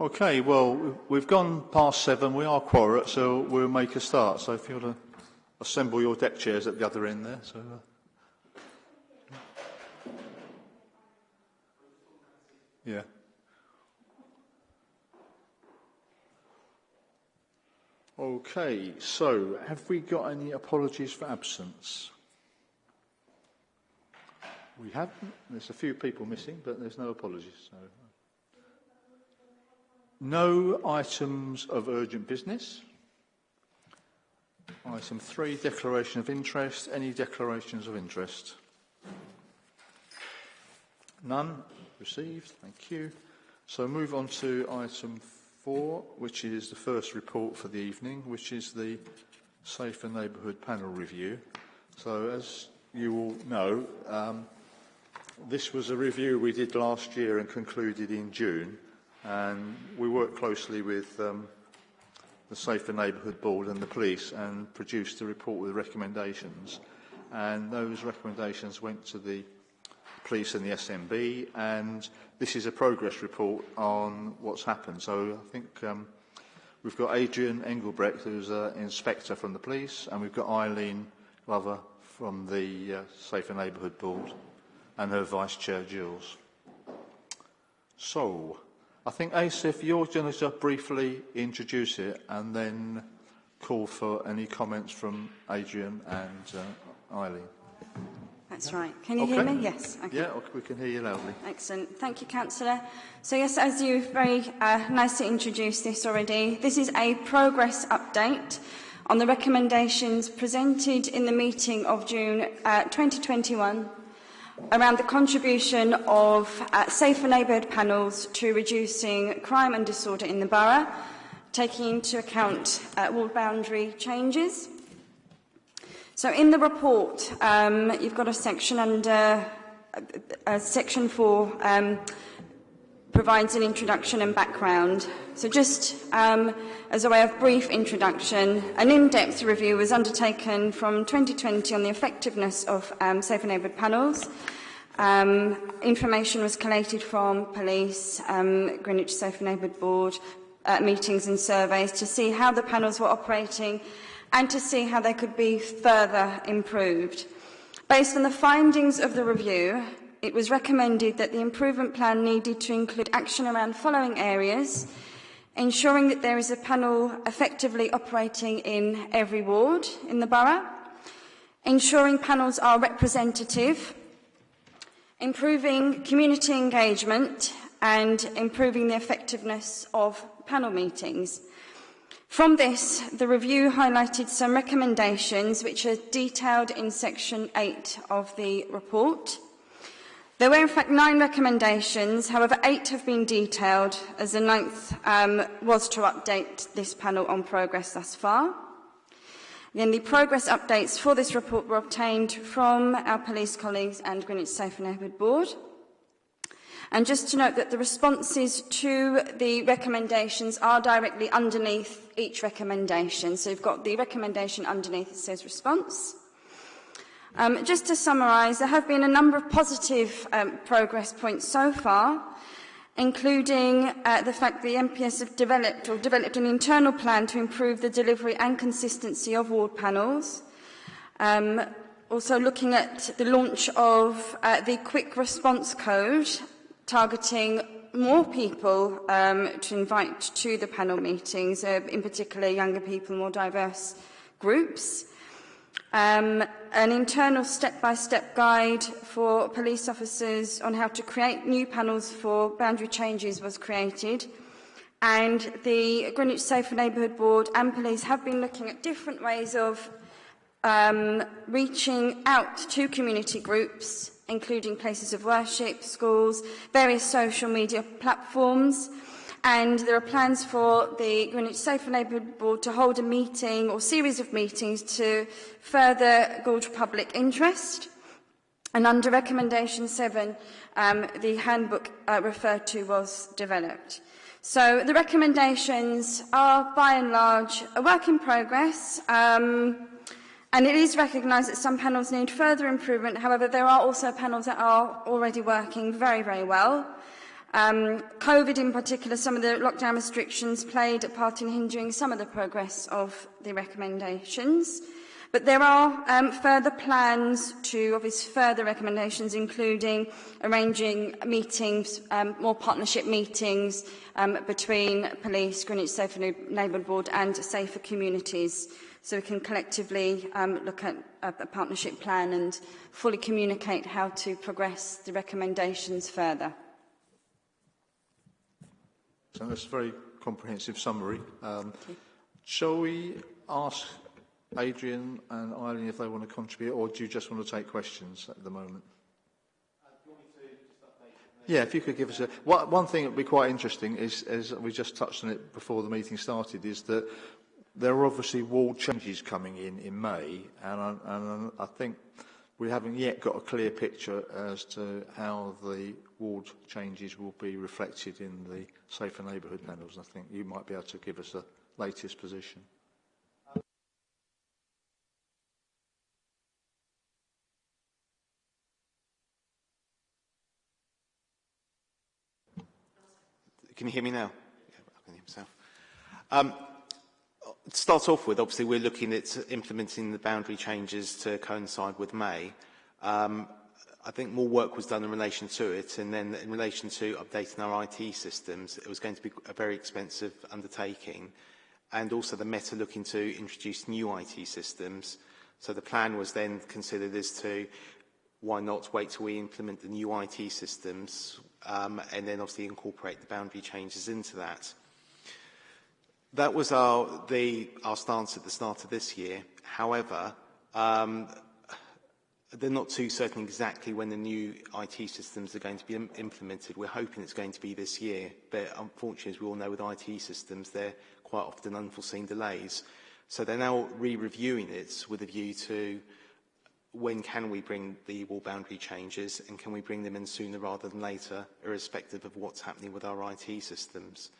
Okay, well, we've gone past seven. We are quorate, so we'll make a start. So if you want to assemble your deck chairs at the other end there. So, uh, yeah. Okay, so have we got any apologies for absence? We haven't. There's a few people missing, but there's no apologies. So. No items of urgent business. Item three, declaration of interest. Any declarations of interest? None received. Thank you. So move on to item four, which is the first report for the evening, which is the Safer Neighbourhood Panel Review. So as you all know, um, this was a review we did last year and concluded in June. And we worked closely with um, the Safer Neighbourhood Board and the police and produced a report with recommendations. And those recommendations went to the police and the SNB. And this is a progress report on what's happened. So I think um, we've got Adrian Engelbrecht, who's an inspector from the police, and we've got Eileen Glover from the uh, Safer Neighbourhood Board and her Vice Chair, Jules. So, I think, Asif, you're going to just briefly introduce it and then call for any comments from Adrian and uh, Eileen. That's right. Can you okay. hear me? Yes. Okay. Yeah, we can hear you loudly. Excellent. Thank you, Councillor. So yes, as you very uh, nicely introduced this already, this is a progress update on the recommendations presented in the meeting of June uh, 2021 around the contribution of uh, safer neighbourhood panels to reducing crime and disorder in the borough, taking into account uh, ward boundary changes. So in the report, um, you've got a section under uh, uh, section for um, provides an introduction and background. So just um, as a way of brief introduction, an in-depth review was undertaken from 2020 on the effectiveness of um, safer neighbourhood panels. Um, information was collated from police, um, Greenwich Safer Neighbourhood Board, uh, meetings and surveys to see how the panels were operating and to see how they could be further improved. Based on the findings of the review, it was recommended that the improvement plan needed to include action around following areas, ensuring that there is a panel effectively operating in every ward in the borough, ensuring panels are representative, improving community engagement and improving the effectiveness of panel meetings. From this, the review highlighted some recommendations which are detailed in section 8 of the report. There were in fact nine recommendations, however eight have been detailed as the ninth um, was to update this panel on progress thus far. Then the progress updates for this report were obtained from our police colleagues and Greenwich Safe and Neighbourhood Board. And just to note that the responses to the recommendations are directly underneath each recommendation. So you've got the recommendation underneath it says response. Um, just to summarise, there have been a number of positive um, progress points so far, including uh, the fact the MPS have developed or developed an internal plan to improve the delivery and consistency of ward panels. Um, also looking at the launch of uh, the quick response code, targeting more people um, to invite to the panel meetings, uh, in particular younger people, more diverse groups. um, an internal step-by-step -step guide for police officers on how to create new panels for boundary changes was created. And the Greenwich Safer Neighbourhood Board and police have been looking at different ways of um, reaching out to community groups, including places of worship, schools, various social media platforms, And there are plans for the Greenwich Safer Neighbourhood Board to hold a meeting or series of meetings to further gauge public interest. And under recommendation 7, um, the handbook uh, referred to was developed. So the recommendations are, by and large, a work in progress. Um, and it is recognised that some panels need further improvement. However, there are also panels that are already working very, very well. Um, COVID in particular, some of the lockdown restrictions played a part in hindering some of the progress of the recommendations. But there are um, further plans to obviously further recommendations, including arranging meetings, um, more partnership meetings um, between police, Greenwich Safer Neighbourhood Board and Safer Communities. So we can collectively um, look at a, a partnership plan and fully communicate how to progress the recommendations further. So that's a very comprehensive summary. Um, shall we ask Adrian and Eileen if they want to contribute, or do you just want to take questions at the moment? Yeah, if you could give us a... One, one thing that would be quite interesting is, as we just touched on it before the meeting started, is that there are obviously wall changes coming in in May, and I, and I think we haven't yet got a clear picture as to how the ward changes will be reflected in the Safer Neighbourhood panels. I think you might be able to give us the latest position. Can you hear me now? Yeah, I can hear myself. Um, to start off with, obviously, we're looking at implementing the boundary changes to coincide with May. Um, I think more work was done in relation to it, and then in relation to updating our IT systems, it was going to be a very expensive undertaking, and also the Meta looking to introduce new IT systems. So the plan was then considered as to why not wait till we implement the new IT systems um, and then obviously incorporate the boundary changes into that. That was our, the, our stance at the start of this year. However, um, they're not too certain exactly when the new IT systems are going to be Im implemented. We're hoping it's going to be this year, but unfortunately, as we all know with IT systems, they're quite often unforeseen delays. So they're now re-reviewing it with a view to when can we bring the wall boundary changes and can we bring them in sooner rather than later, irrespective of what's happening with our IT systems.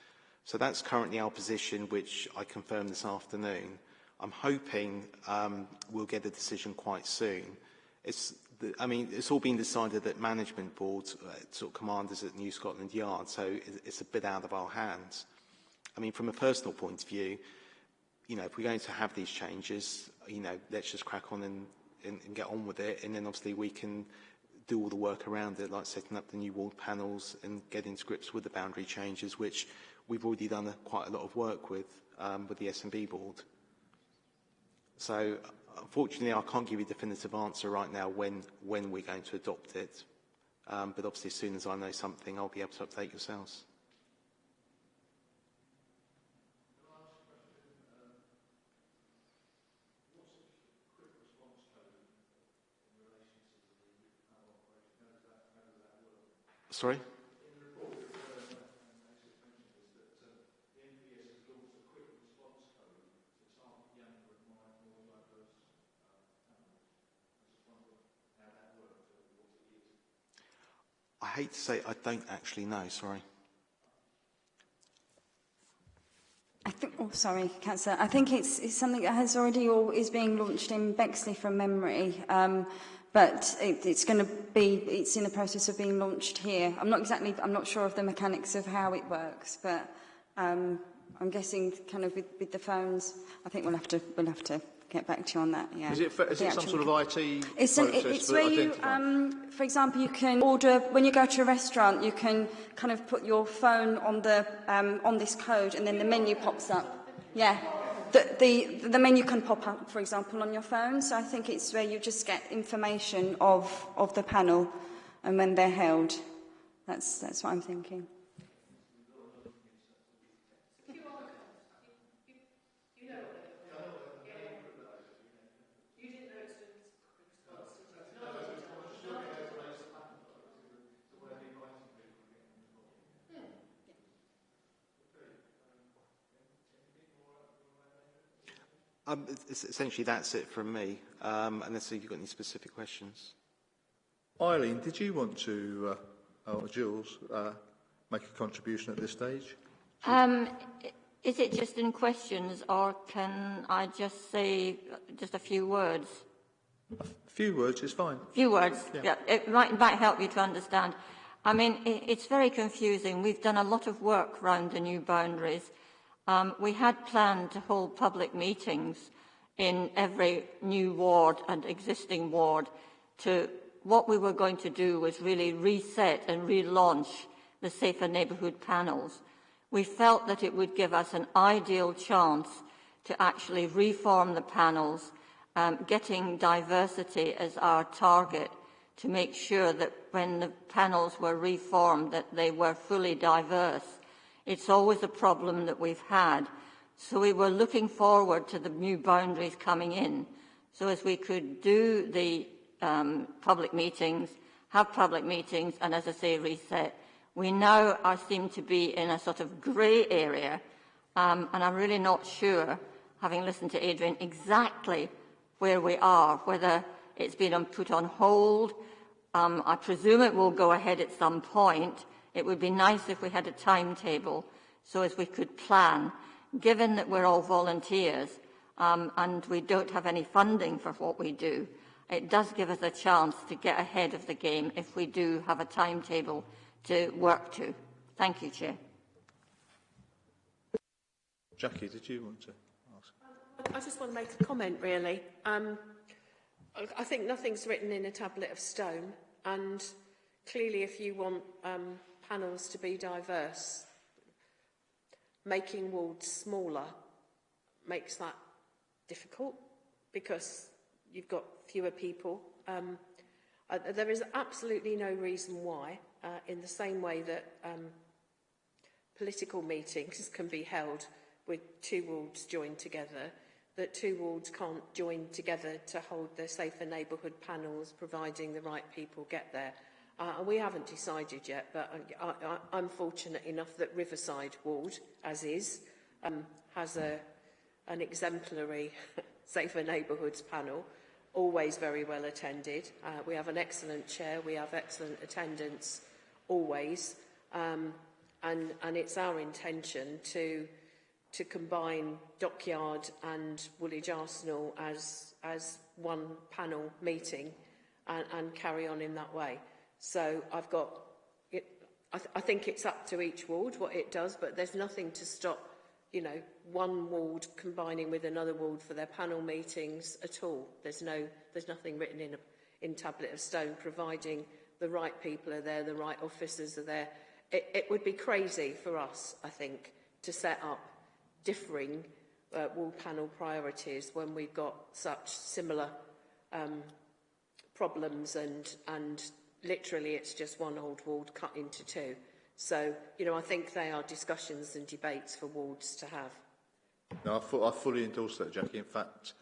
So that's currently our position, which I confirmed this afternoon. I'm hoping um, we'll get a decision quite soon. It's the, I mean, it's all been decided at management boards, uh, sort of commanders at New Scotland Yard, so it's a bit out of our hands. I mean, from a personal point of view, you know, if we're going to have these changes, you know, let's just crack on and and, and get on with it. And then obviously we can do all the work around it, like setting up the new wall panels and getting to grips with the boundary changes, which we've already done a, quite a lot of work with, um, with the SNB board. So unfortunately, I can't give you a definitive answer right now when, when we're going to adopt it. Um, but obviously, as soon as I know something, I'll be able to update yourselves. Sorry? Hate to say I don't actually know, sorry. I think, oh, sorry, Councillor. I think it's, it's something that has already or is being launched in Bexley from memory. Um, but it, it's going to be, it's in the process of being launched here. I'm not exactly, I'm not sure of the mechanics of how it works, but um, I'm guessing kind of with, with the phones, I think we'll have to, we'll have to get back to you on that. Yeah. Is it, is it some sort of IT it's an, It's where you, um, for example, you can order, when you go to a restaurant, you can kind of put your phone on, the, um, on this code and then the menu pops up. Yeah the, the, the menu can pop up, for example, on your phone. So I think it's where you just get information of, of the panel and when they're held. That's, that's what I'm thinking. Um, essentially, that's it from me, um, unless you've got any specific questions. Eileen, did you want to, uh, or Jules, uh, make a contribution at this stage? Um, is it just in questions, or can I just say just a few words? A few words is fine. A Few words, Yeah. yeah. It might, might help you to understand. I mean, it, it's very confusing. We've done a lot of work around the new boundaries. Um, we had planned to hold public meetings in every new ward and existing ward to what we were going to do was really reset and relaunch the Safer Neighbourhood panels. We felt that it would give us an ideal chance to actually reform the panels, um, getting diversity as our target to make sure that when the panels were reformed that they were fully diverse. It's always a problem that we've had. So we were looking forward to the new boundaries coming in so as we could do the um, public meetings, have public meetings, and as I say, reset. We now are seem to be in a sort of grey area, um, and I'm really not sure, having listened to Adrian, exactly where we are, whether it's been put on hold. Um, I presume it will go ahead at some point. It would be nice if we had a timetable so as we could plan, given that we're all volunteers um, and we don't have any funding for what we do it does give us a chance to get ahead of the game if we do have a timetable to work to. Thank you, Chair. Jackie, did you want to ask? I just want to make a comment, really. Um, I think nothing's written in a tablet of stone, and clearly if you want um, panels to be diverse, making wards smaller makes that difficult because you've got fewer people. Um, uh, there is absolutely no reason why, uh, in the same way that um, political meetings can be held with two wards joined together, that two wards can't join together to hold the safer neighbourhood panels, providing the right people get there. Uh, we haven't decided yet, but I, I, I'm fortunate enough that Riverside Ward, as is, um, has a, an exemplary safer neighbourhoods panel always very well attended. Uh, we have an excellent chair, we have excellent attendance always, um, and, and it's our intention to, to combine Dockyard and Woolwich Arsenal as, as one panel meeting and, and carry on in that way. So I've got, it, I, th I think it's up to each ward what it does, but there's nothing to stop you know, one ward combining with another ward for their panel meetings at all. There's, no, there's nothing written in, a, in tablet of stone, providing the right people are there, the right officers are there. It, it would be crazy for us, I think, to set up differing uh, wall panel priorities when we've got such similar um, problems and, and literally it's just one old ward cut into two. So, you know, I think they are discussions and debates for wards to have. No, I, fu I fully endorse that, Jackie. In fact,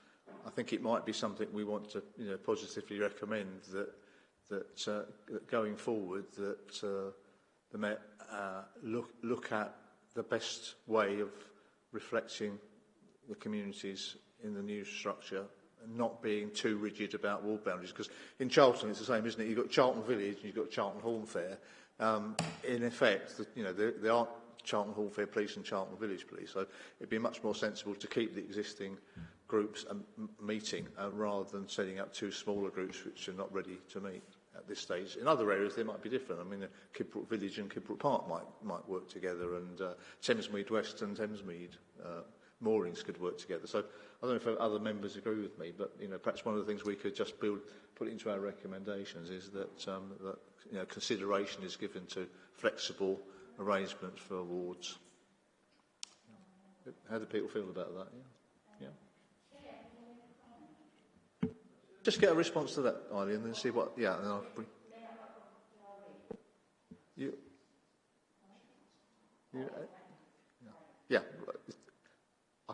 I think it might be something we want to, you know, positively recommend that that, uh, going forward that uh, the Met uh, look look at the best way of reflecting the communities in the new structure not being too rigid about ward boundaries because in Charlton it's the same isn't it you've got Charlton Village and you've got Charlton Horn Fair um, in effect, the, you know, there, there aren't Charlton Horn Fair Police and Charlton Village Police, so it'd be much more sensible to keep the existing groups um, meeting uh, rather than setting up two smaller groups which are not ready to meet at this stage. In other areas, they might be different. I mean, uh, Kidbrooke Village and Kidbrooke Park might, might work together, and uh, Thamesmead West and Thamesmead uh, moorings could work together. So I don't know if other members agree with me, but you know, perhaps one of the things we could just build, put into our recommendations is that, um, that you know, consideration is given to flexible arrangements for awards. How do people feel about that? Yeah. yeah. Just get a response to that, Eileen, and then see what. Yeah, and I'll bring. You. you.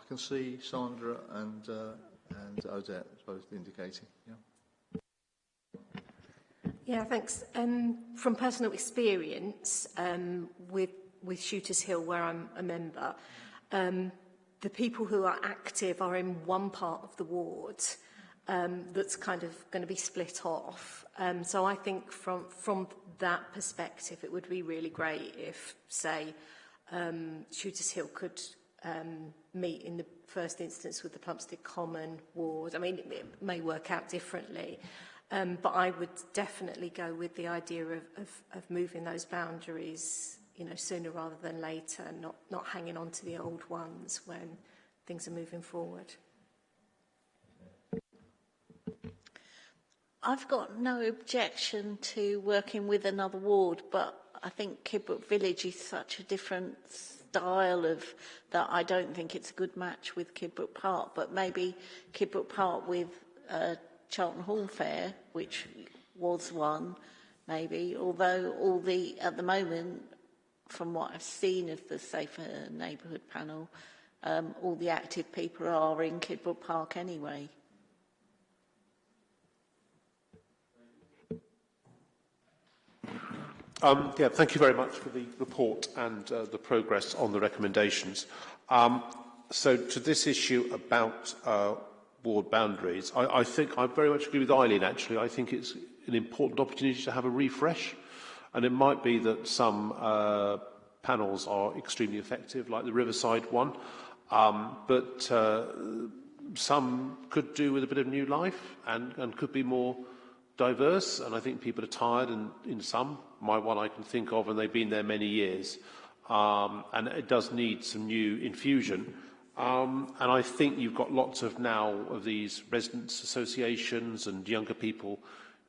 I can see Sandra and uh, and Odette both indicating. Yeah. Yeah, thanks. Um, from personal experience um, with, with Shooters Hill, where I'm a member, um, the people who are active are in one part of the ward um, that's kind of going to be split off. Um, so I think from, from that perspective, it would be really great if, say, um, Shooters Hill could um, meet in the first instance with the Plumstead Common ward. I mean, it, it may work out differently. Um, but I would definitely go with the idea of, of, of moving those boundaries, you know, sooner rather than later, not, not hanging on to the old ones when things are moving forward. I've got no objection to working with another ward, but I think Kidbrooke Village is such a different style of that I don't think it's a good match with Kidbrooke Park, but maybe Kidbrooke Park with uh, Charlton Horn Fair, which was one, maybe, although all the, at the moment, from what I've seen of the Safer Neighbourhood panel, um, all the active people are in Kidbrooke Park anyway. Um, yeah, thank you very much for the report and uh, the progress on the recommendations. Um, so to this issue about uh, ward boundaries, I, I think I very much agree with Eileen actually. I think it's an important opportunity to have a refresh and it might be that some uh, panels are extremely effective like the Riverside one um, but uh, some could do with a bit of new life and, and could be more diverse, and I think people are tired, and in some, my one I can think of, and they've been there many years. Um, and it does need some new infusion. Um, and I think you've got lots of now of these residents associations and younger people,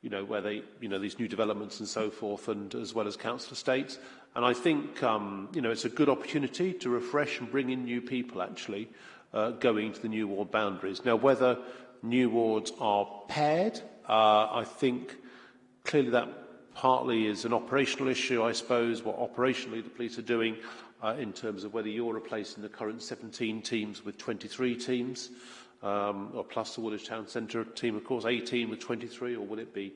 you know, where they, you know, these new developments and so forth, and as well as council estates. And I think, um, you know, it's a good opportunity to refresh and bring in new people actually uh, going to the new ward boundaries. Now, whether new wards are paired, uh, I think clearly that partly is an operational issue, I suppose, what operationally the police are doing uh, in terms of whether you're replacing the current 17 teams with 23 teams, um, or plus the Woolwich Town Centre team, of course, 18 with 23, or will it be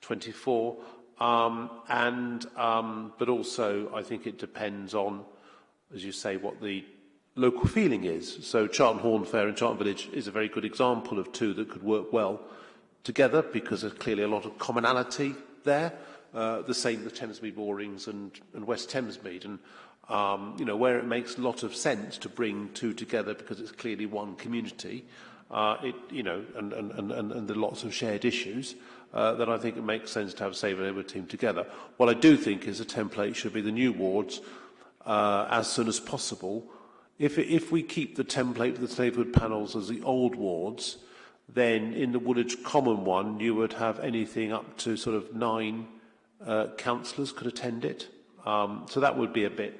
24? Um, and, um, but also, I think it depends on, as you say, what the local feeling is. So Charlton Horn Fair and Charlton Village is a very good example of two that could work well together because there's clearly a lot of commonality there. Uh, the same with Thamesmead Moorings and, and West Thamesmead. And, um, you know, where it makes a lot of sense to bring two together because it's clearly one community, uh, it, you know, and, and, and, and there are lots of shared issues, uh, then I think it makes sense to have Save and Neighbourhood team together. What I do think is a template should be the new wards uh, as soon as possible. If, if we keep the template with the neighbourhood panels as the old wards, then in the Woolwich Common one, you would have anything up to sort of nine uh, councillors could attend it. Um, so that would be a bit,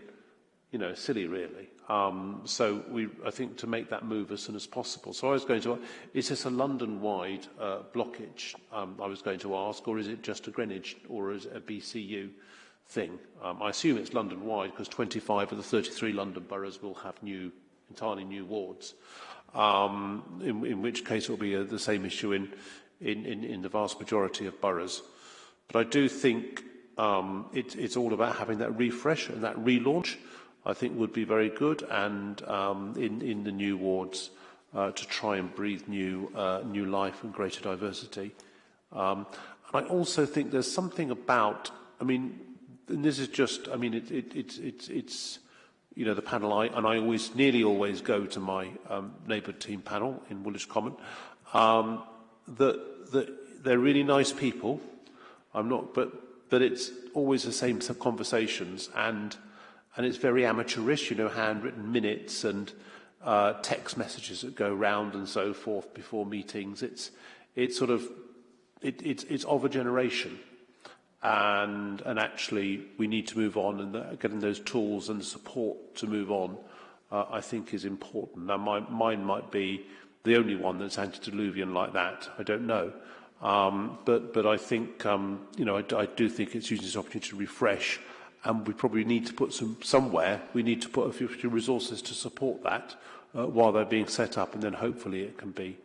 you know, silly really. Um, so we, I think to make that move as soon as possible. So I was going to, is this a London-wide uh, blockage, um, I was going to ask, or is it just a Greenwich, or is it a BCU thing? Um, I assume it's London-wide because 25 of the 33 London boroughs will have new, entirely new wards um, in, in which case it will be a, the same issue in, in, in, in the vast majority of boroughs. But I do think um, it, it's all about having that refresh and that relaunch, I think would be very good, and um, in, in the new wards uh, to try and breathe new, uh, new life and greater diversity. Um, and I also think there's something about, I mean, and this is just, I mean, it, it, it, it, it's, you know, the panel, I, and I always, nearly always go to my um, team panel in Woolwich Common, um, that, that they're really nice people. I'm not, but, but it's always the same conversations and, and it's very amateurish, you know, handwritten minutes and uh, text messages that go round and so forth before meetings. It's, it's sort of, it, it's, it's of a generation and, and actually we need to move on and the, getting those tools and support to move on uh, I think is important. Now my, mine might be the only one that's antediluvian like that, I don't know. Um, but, but I think, um, you know, I, I do think it's using this opportunity to refresh and we probably need to put some somewhere, we need to put a few resources to support that uh, while they're being set up and then hopefully it can be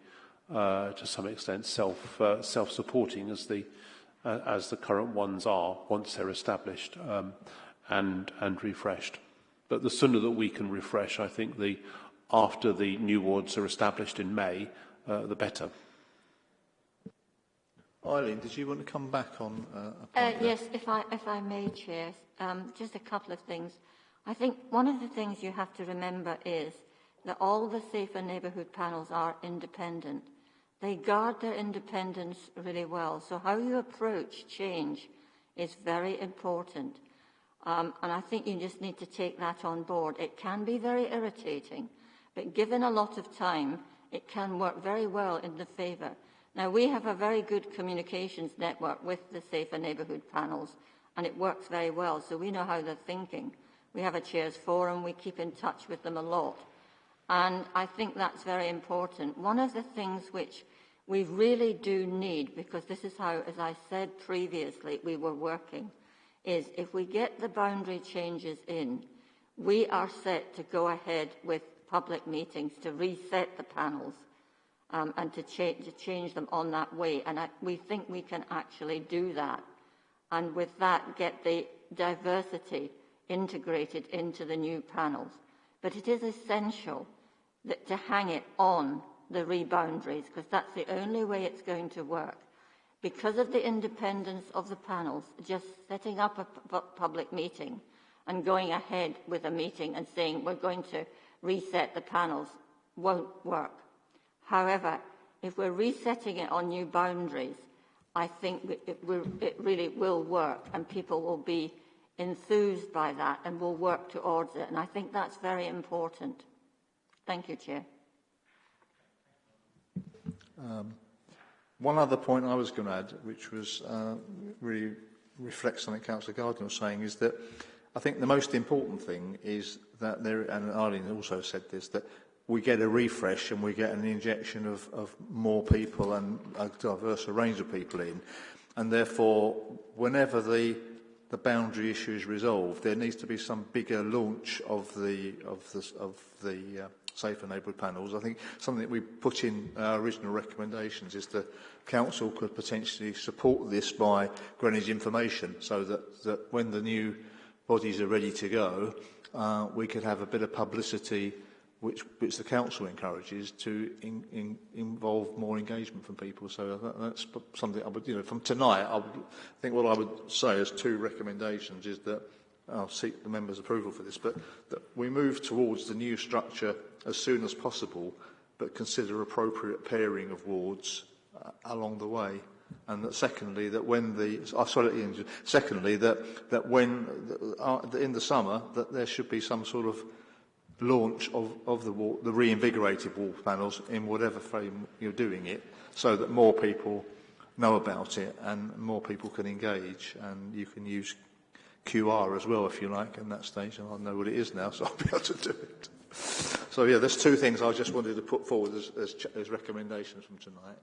uh, to some extent self, uh, self-supporting as the, uh, as the current ones are once they're established um, and, and refreshed. But the sooner that we can refresh, I think the, after the new wards are established in May, uh, the better. Eileen, did you want to come back on uh, a Uh, yes, if I, if I may, Chair, um, just a couple of things. I think one of the things you have to remember is that all the safer neighbourhood panels are independent. They guard their independence really well. So how you approach change is very important. Um, and I think you just need to take that on board. It can be very irritating, but given a lot of time, it can work very well in the favour. Now, we have a very good communications network with the Safer Neighbourhood panels, and it works very well, so we know how they're thinking. We have a chairs forum, we keep in touch with them a lot. And I think that's very important. One of the things which we really do need, because this is how, as I said previously, we were working, is if we get the boundary changes in, we are set to go ahead with public meetings to reset the panels um, and to, cha to change them on that way. And I, we think we can actually do that. And with that, get the diversity integrated into the new panels. But it is essential that to hang it on the reboundaries, because that's the only way it's going to work. Because of the independence of the panels, just setting up a public meeting and going ahead with a meeting and saying we're going to reset the panels won't work. However, if we're resetting it on new boundaries, I think it, it really will work and people will be enthused by that and will work towards it. And I think that's very important. Thank you, Chair. Um, one other point I was going to add, which was uh, really reflects something Councillor Gardner was saying, is that I think the most important thing is that there, and Arlene also said this, that we get a refresh and we get an injection of, of more people and a diverse range of people in. And therefore, whenever the, the boundary issue is resolved, there needs to be some bigger launch of the, of the, of the uh, safer neighbourhood panels. I think something that we put in our original recommendations is the council could potentially support this by Greenwich information so that, that when the new bodies are ready to go, uh, we could have a bit of publicity which, which the council encourages to in, in, involve more engagement from people. So that, that's something I would, you know, from tonight, I would think what I would say as two recommendations is that I'll seek the members' approval for this, but that we move towards the new structure as soon as possible, but consider appropriate pairing of wards uh, along the way. And that secondly, that when the, oh, sorry, secondly, that, that when, uh, in the summer, that there should be some sort of launch of, of the, wall, the reinvigorated wall panels in whatever frame you're doing it, so that more people know about it and more people can engage and you can use QR as well if you like in that stage and I know what it is now so I'll be able to do it. So yeah, there's two things I just wanted to put forward as, as, as recommendations from tonight.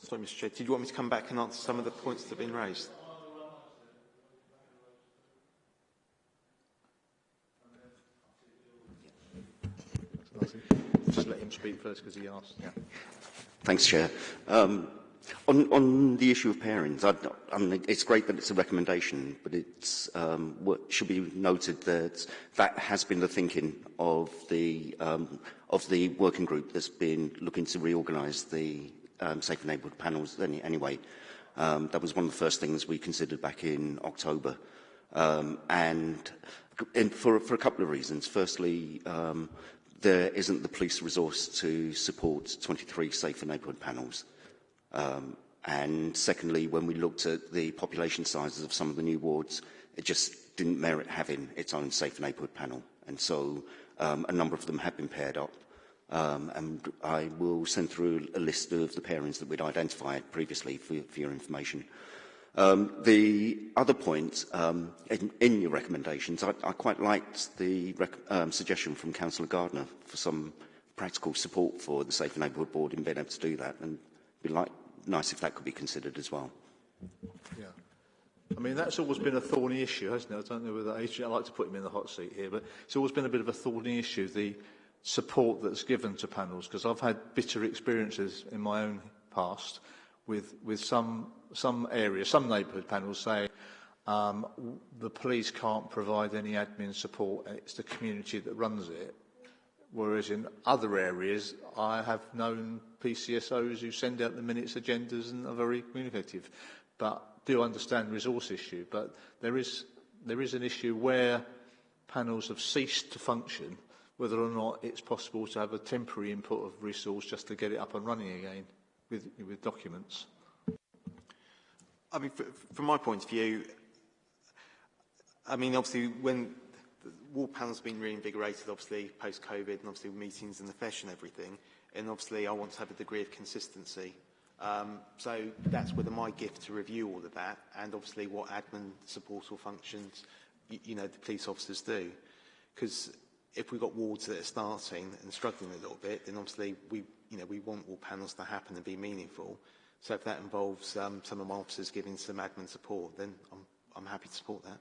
Sorry, Mr Chair, did you want me to come back and answer some of the points that have been raised? him speak first because he asked. Yeah. Thanks, Chair. Um, on, on the issue of pairings, I, I mean, it's great that it's a recommendation, but it's um, what should be noted that that has been the thinking of the um, of the working group that's been looking to reorganise the um, safe neighbourhood panels. Any, anyway, um, that was one of the first things we considered back in October, um, and, and for, for a couple of reasons. Firstly. Um, there isn't the police resource to support 23 safer neighbourhood panels. Um, and secondly, when we looked at the population sizes of some of the new wards, it just didn't merit having its own safe neighbourhood panel. And so um, a number of them have been paired up. Um, and I will send through a list of the pairings that we'd identified previously for, for your information. Um, the other point um, in, in your recommendations, I, I quite liked the um, suggestion from Councillor Gardner for some practical support for the Safe Neighbourhood Board in being able to do that, and it'd be like, nice if that could be considered as well. Yeah. I mean, that's always been a thorny issue, hasn't it? I don't know whether I like to put him in the hot seat here, but it's always been a bit of a thorny issue, the support that's given to panels, because I've had bitter experiences in my own past with, with some, some areas, some neighbourhood panels say um, the police can't provide any admin support, it's the community that runs it. Whereas in other areas, I have known PCSOs who send out the minutes agendas and are very communicative, but do understand resource issue. But there is, there is an issue where panels have ceased to function whether or not it's possible to have a temporary input of resource just to get it up and running again with, with documents. I mean, from my point of view, I mean, obviously, when the wall panel's been reinvigorated, obviously, post-COVID, and obviously meetings and the FESH and everything, and obviously I want to have a degree of consistency. Um, so that's whether my gift to review all of that, and obviously what admin support or functions, you, you know, the police officers do. Because if we've got wards that are starting and struggling a little bit, then obviously we, you know, we want all panels to happen and be meaningful. So if that involves um, some of my officers giving some admin support, then I'm, I'm happy to support that.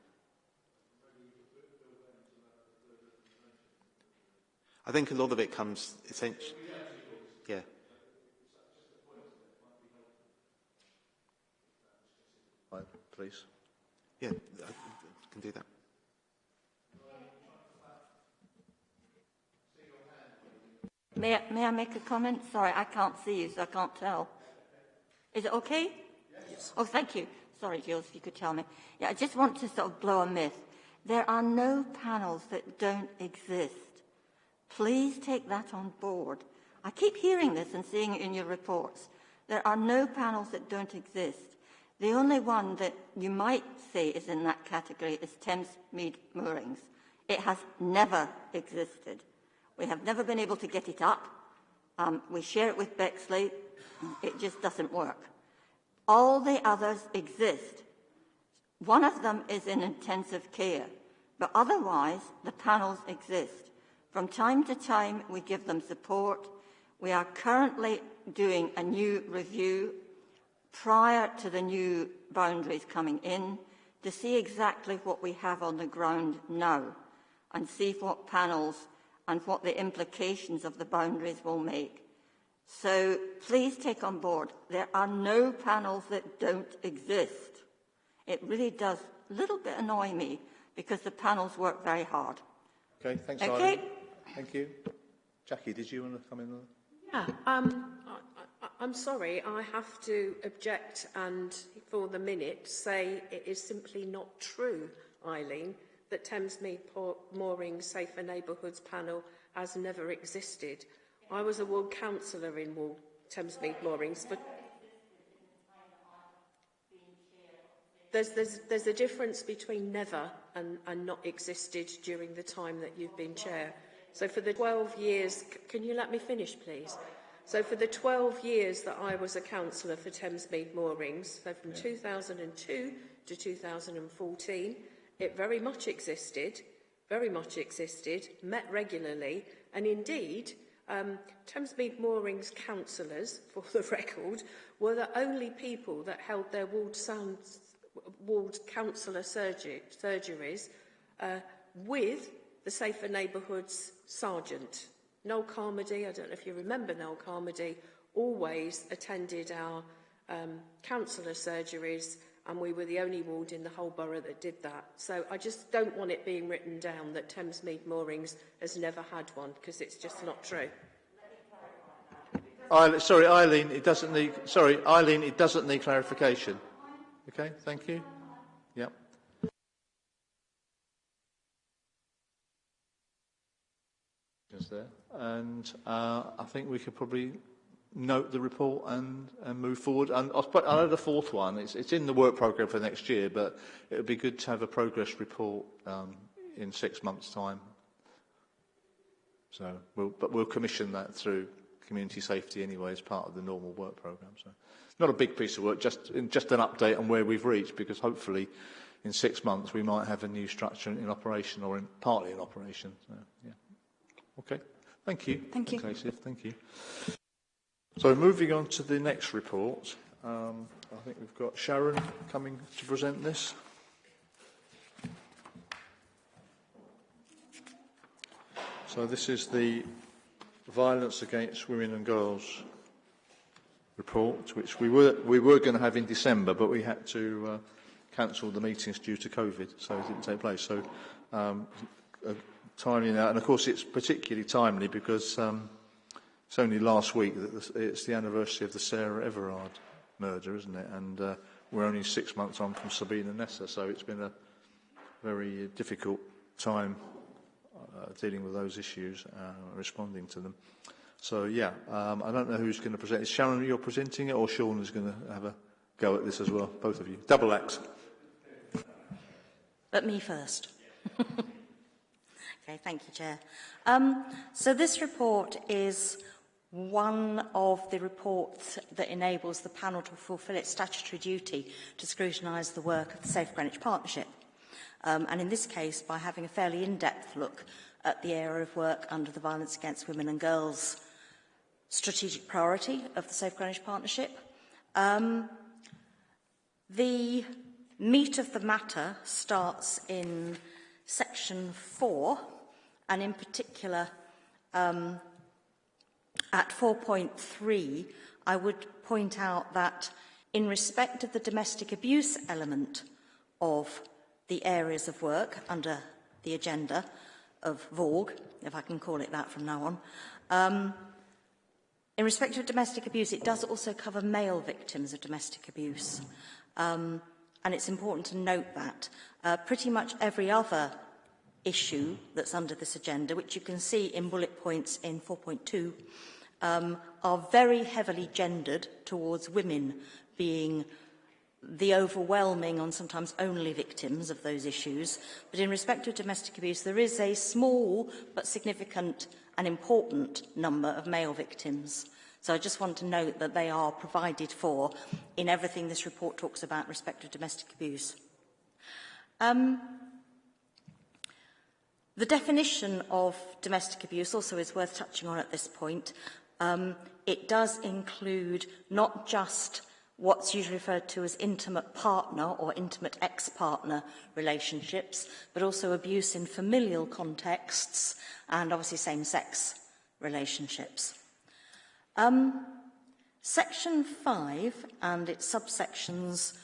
I think a lot of it comes essentially, yeah. Right, please. Yeah, I can do that. May I, may I make a comment? Sorry, I can't see you, so I can't tell. Is it okay? Yes. Oh, thank you. Sorry, Jules, if you could tell me. Yeah, I just want to sort of blow a myth. There are no panels that don't exist. Please take that on board. I keep hearing this and seeing it in your reports. There are no panels that don't exist. The only one that you might say is in that category is Thames Mead Moorings. It has never existed. We have never been able to get it up. Um, we share it with Bexley. It just doesn't work. All the others exist. One of them is in intensive care, but otherwise the panels exist. From time to time, we give them support. We are currently doing a new review prior to the new boundaries coming in to see exactly what we have on the ground now and see what panels and what the implications of the boundaries will make. So please take on board, there are no panels that don't exist. It really does a little bit annoy me because the panels work very hard. Okay, thanks, Okay. Eileen. Thank you. Jackie, did you want to come in? Yeah, um, I, I, I'm sorry, I have to object and, for the minute, say it is simply not true, Eileen, that Thamesmead Mooring Safer Neighbourhoods panel has never existed. I was a ward councillor in Thamesmead Moorings for There's, there's, there's a difference between never and, and not existed during the time that you've been chair. So for the 12 years, can you let me finish, please? So for the 12 years that I was a councillor for Thamesmead Moorings, so from 2002 to 2014, it very much existed, very much existed, met regularly, and indeed, um, Thamesmead Moorings councillors, for the record, were the only people that held their ward, sound, ward councillor surgery, surgeries uh, with the Safer Neighbourhoods Sergeant. Noel Carmody, I don't know if you remember Noel Carmody, always attended our um, councillor surgeries and we were the only ward in the whole borough that did that. So I just don't want it being written down that Thamesmead Moorings has never had one, because it's just not true. Sorry, Eileen, it doesn't need. Sorry, Eileen, it doesn't need clarification. Okay, thank you. Yep. Just there, and uh, I think we could probably note the report and, and move forward. And I'll put, add a fourth one. It's, it's in the work programme for next year, but it would be good to have a progress report um, in six months' time. So, we'll, but we'll commission that through community safety anyway as part of the normal work programme. So, not a big piece of work, just just an update on where we've reached, because hopefully, in six months we might have a new structure in operation or in, partly in operation. So, yeah. Okay. Thank you. Thank you. Okay, Sif, thank you. So moving on to the next report, um, I think we've got Sharon coming to present this. So this is the violence against women and girls report, which we were we were going to have in December, but we had to uh, cancel the meetings due to COVID, so it didn't take place. So um, uh, timely now, and of course it's particularly timely because. Um, It's only last week that it's the anniversary of the Sarah Everard murder, isn't it? And uh, we're only six months on from Sabina Nessa, so it's been a very difficult time uh, dealing with those issues, uh, responding to them. So, yeah, um, I don't know who's going to present. Is Sharon, you're presenting it, or Sean is going to have a go at this as well? Both of you. Double axe. But me first. okay, thank you, Chair. Um, so this report is one of the reports that enables the panel to fulfil its statutory duty to scrutinise the work of the Safe Greenwich Partnership. Um, and in this case, by having a fairly in-depth look at the area of work under the Violence Against Women and Girls strategic priority of the Safe Greenwich Partnership. Um, the meat of the matter starts in section 4, and in particular um, at 4.3, I would point out that in respect of the domestic abuse element of the areas of work under the agenda of VAWG, if I can call it that from now on, um, in respect of domestic abuse, it does also cover male victims of domestic abuse. Um, and it's important to note that. Uh, pretty much every other issue that's under this agenda, which you can see in bullet points in 4.2, um, are very heavily gendered towards women being the overwhelming and sometimes only victims of those issues. But in respect of domestic abuse, there is a small but significant and important number of male victims. So I just want to note that they are provided for in everything this report talks about respect of domestic abuse. Um, the definition of domestic abuse also is worth touching on at this point. Um, it does include not just what's usually referred to as intimate partner or intimate ex-partner relationships, but also abuse in familial contexts and obviously same-sex relationships. Um, section 5 and its subsections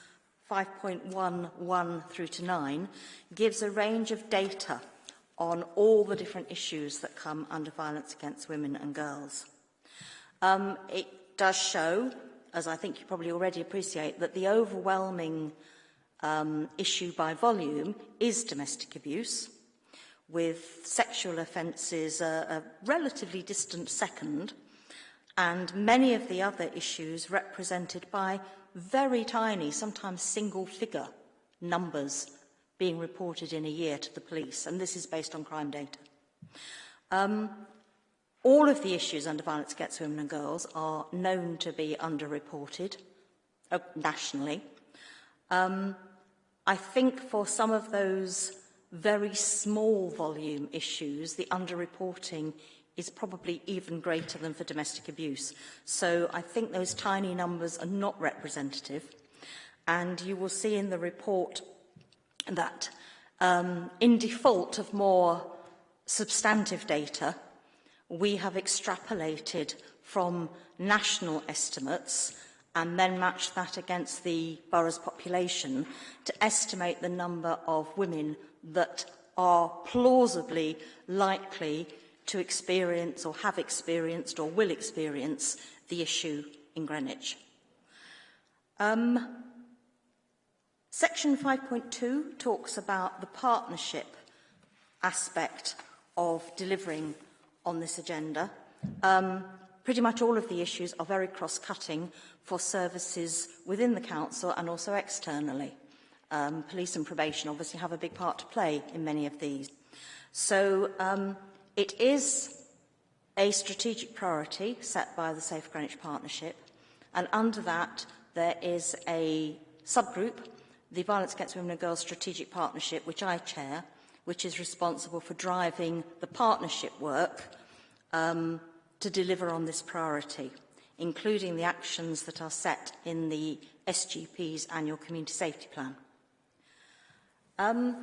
5.11 through to 9 gives a range of data on all the different issues that come under violence against women and girls. Um, it does show, as I think you probably already appreciate, that the overwhelming um, issue by volume is domestic abuse, with sexual offences a, a relatively distant second, and many of the other issues represented by very tiny, sometimes single figure numbers being reported in a year to the police, and this is based on crime data. Um, all of the issues under violence against women and girls are known to be underreported uh, nationally. Um, I think for some of those very small volume issues, the underreporting is probably even greater than for domestic abuse. So I think those tiny numbers are not representative. And you will see in the report that um, in default of more substantive data, we have extrapolated from national estimates and then matched that against the borough's population to estimate the number of women that are plausibly likely to experience or have experienced or will experience the issue in Greenwich. Um, section 5.2 talks about the partnership aspect of delivering on this agenda. Um, pretty much all of the issues are very cross-cutting for services within the council and also externally. Um, police and probation obviously have a big part to play in many of these. So um, it is a strategic priority set by the Safe Greenwich Partnership and under that there is a subgroup, the Violence Against Women and Girls Strategic Partnership, which I chair, which is responsible for driving the partnership work um, to deliver on this priority, including the actions that are set in the SGP's annual Community Safety Plan. Um,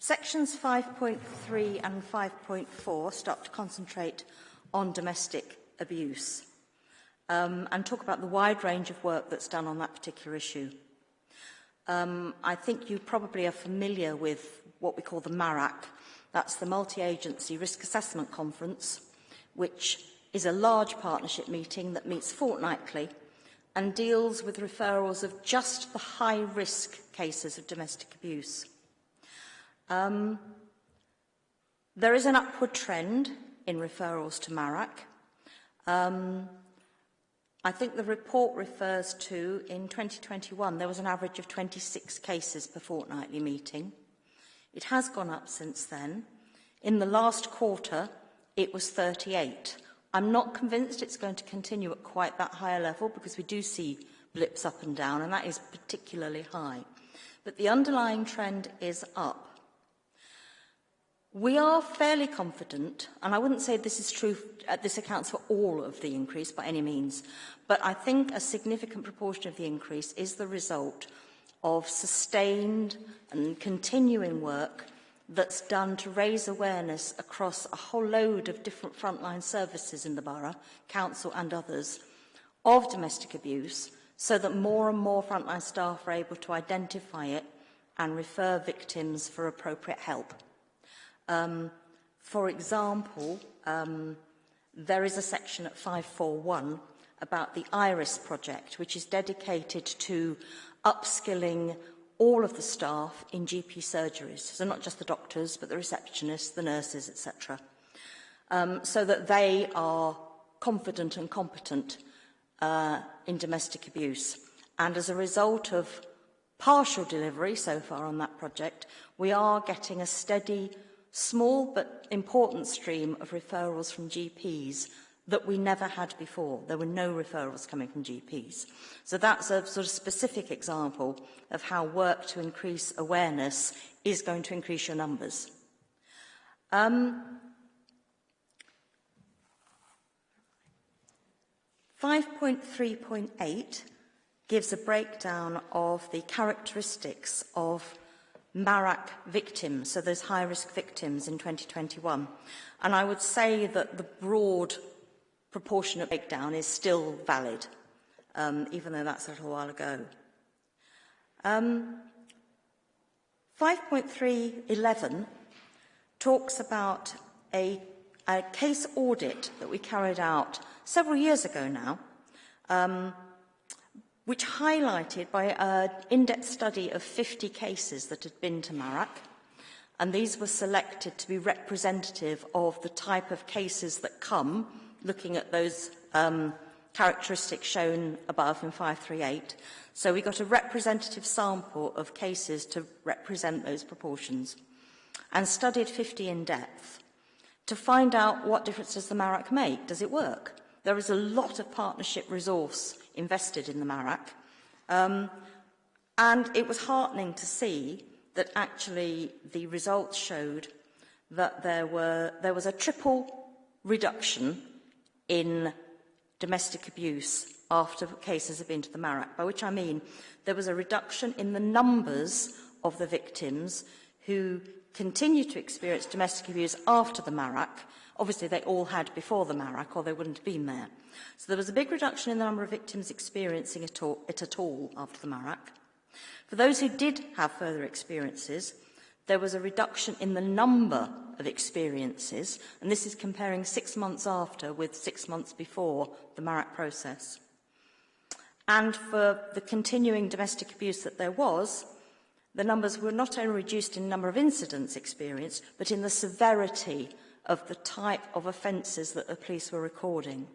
Sections 5.3 and 5.4 start to concentrate on domestic abuse um, and talk about the wide range of work that's done on that particular issue. Um, I think you probably are familiar with what we call the MARAC. That's the Multi-Agency Risk Assessment Conference, which is a large partnership meeting that meets fortnightly and deals with referrals of just the high-risk cases of domestic abuse. Um, There is an upward trend in referrals to MARAC. Um, I think the report refers to, in 2021, there was an average of 26 cases per fortnightly meeting. It has gone up since then. In the last quarter, it was 38. I'm not convinced it's going to continue at quite that higher level because we do see blips up and down, and that is particularly high. But the underlying trend is up. We are fairly confident, and I wouldn't say this is true, this accounts for all of the increase by any means, but I think a significant proportion of the increase is the result of sustained and continuing work that's done to raise awareness across a whole load of different frontline services in the borough, council and others, of domestic abuse, so that more and more frontline staff are able to identify it and refer victims for appropriate help. Um, for example, um, there is a section at 541 about the IRIS project, which is dedicated to upskilling all of the staff in GP surgeries. So not just the doctors, but the receptionists, the nurses, etc. Um, so that they are confident and competent uh, in domestic abuse. And as a result of partial delivery so far on that project, we are getting a steady small but important stream of referrals from GPs that we never had before. There were no referrals coming from GPs. So that's a sort of specific example of how work to increase awareness is going to increase your numbers. Um, 5.3.8 gives a breakdown of the characteristics of MARAC victims, so those high-risk victims in 2021. And I would say that the broad proportionate breakdown is still valid, um, even though that's a little while ago. Um, 5.311 talks about a, a case audit that we carried out several years ago now, um, which highlighted by an in-depth study of 50 cases that had been to Marac, and these were selected to be representative of the type of cases that come, looking at those um, characteristics shown above in 538. So we got a representative sample of cases to represent those proportions and studied 50 in depth to find out what difference does the MARAC make? Does it work? There is a lot of partnership resource invested in the MARAC. Um, and it was heartening to see that actually the results showed that there, were, there was a triple reduction in domestic abuse after cases have been to the MARAC, by which I mean there was a reduction in the numbers of the victims who continue to experience domestic abuse after the MARAC. Obviously, they all had before the MARAC, or they wouldn't have been there. So there was a big reduction in the number of victims experiencing it, all, it at all after the MARAC. For those who did have further experiences, there was a reduction in the number of experiences, and this is comparing six months after with six months before the MARAC process. And for the continuing domestic abuse that there was, the numbers were not only reduced in number of incidents experienced, but in the severity of the type of offences that the police were recording.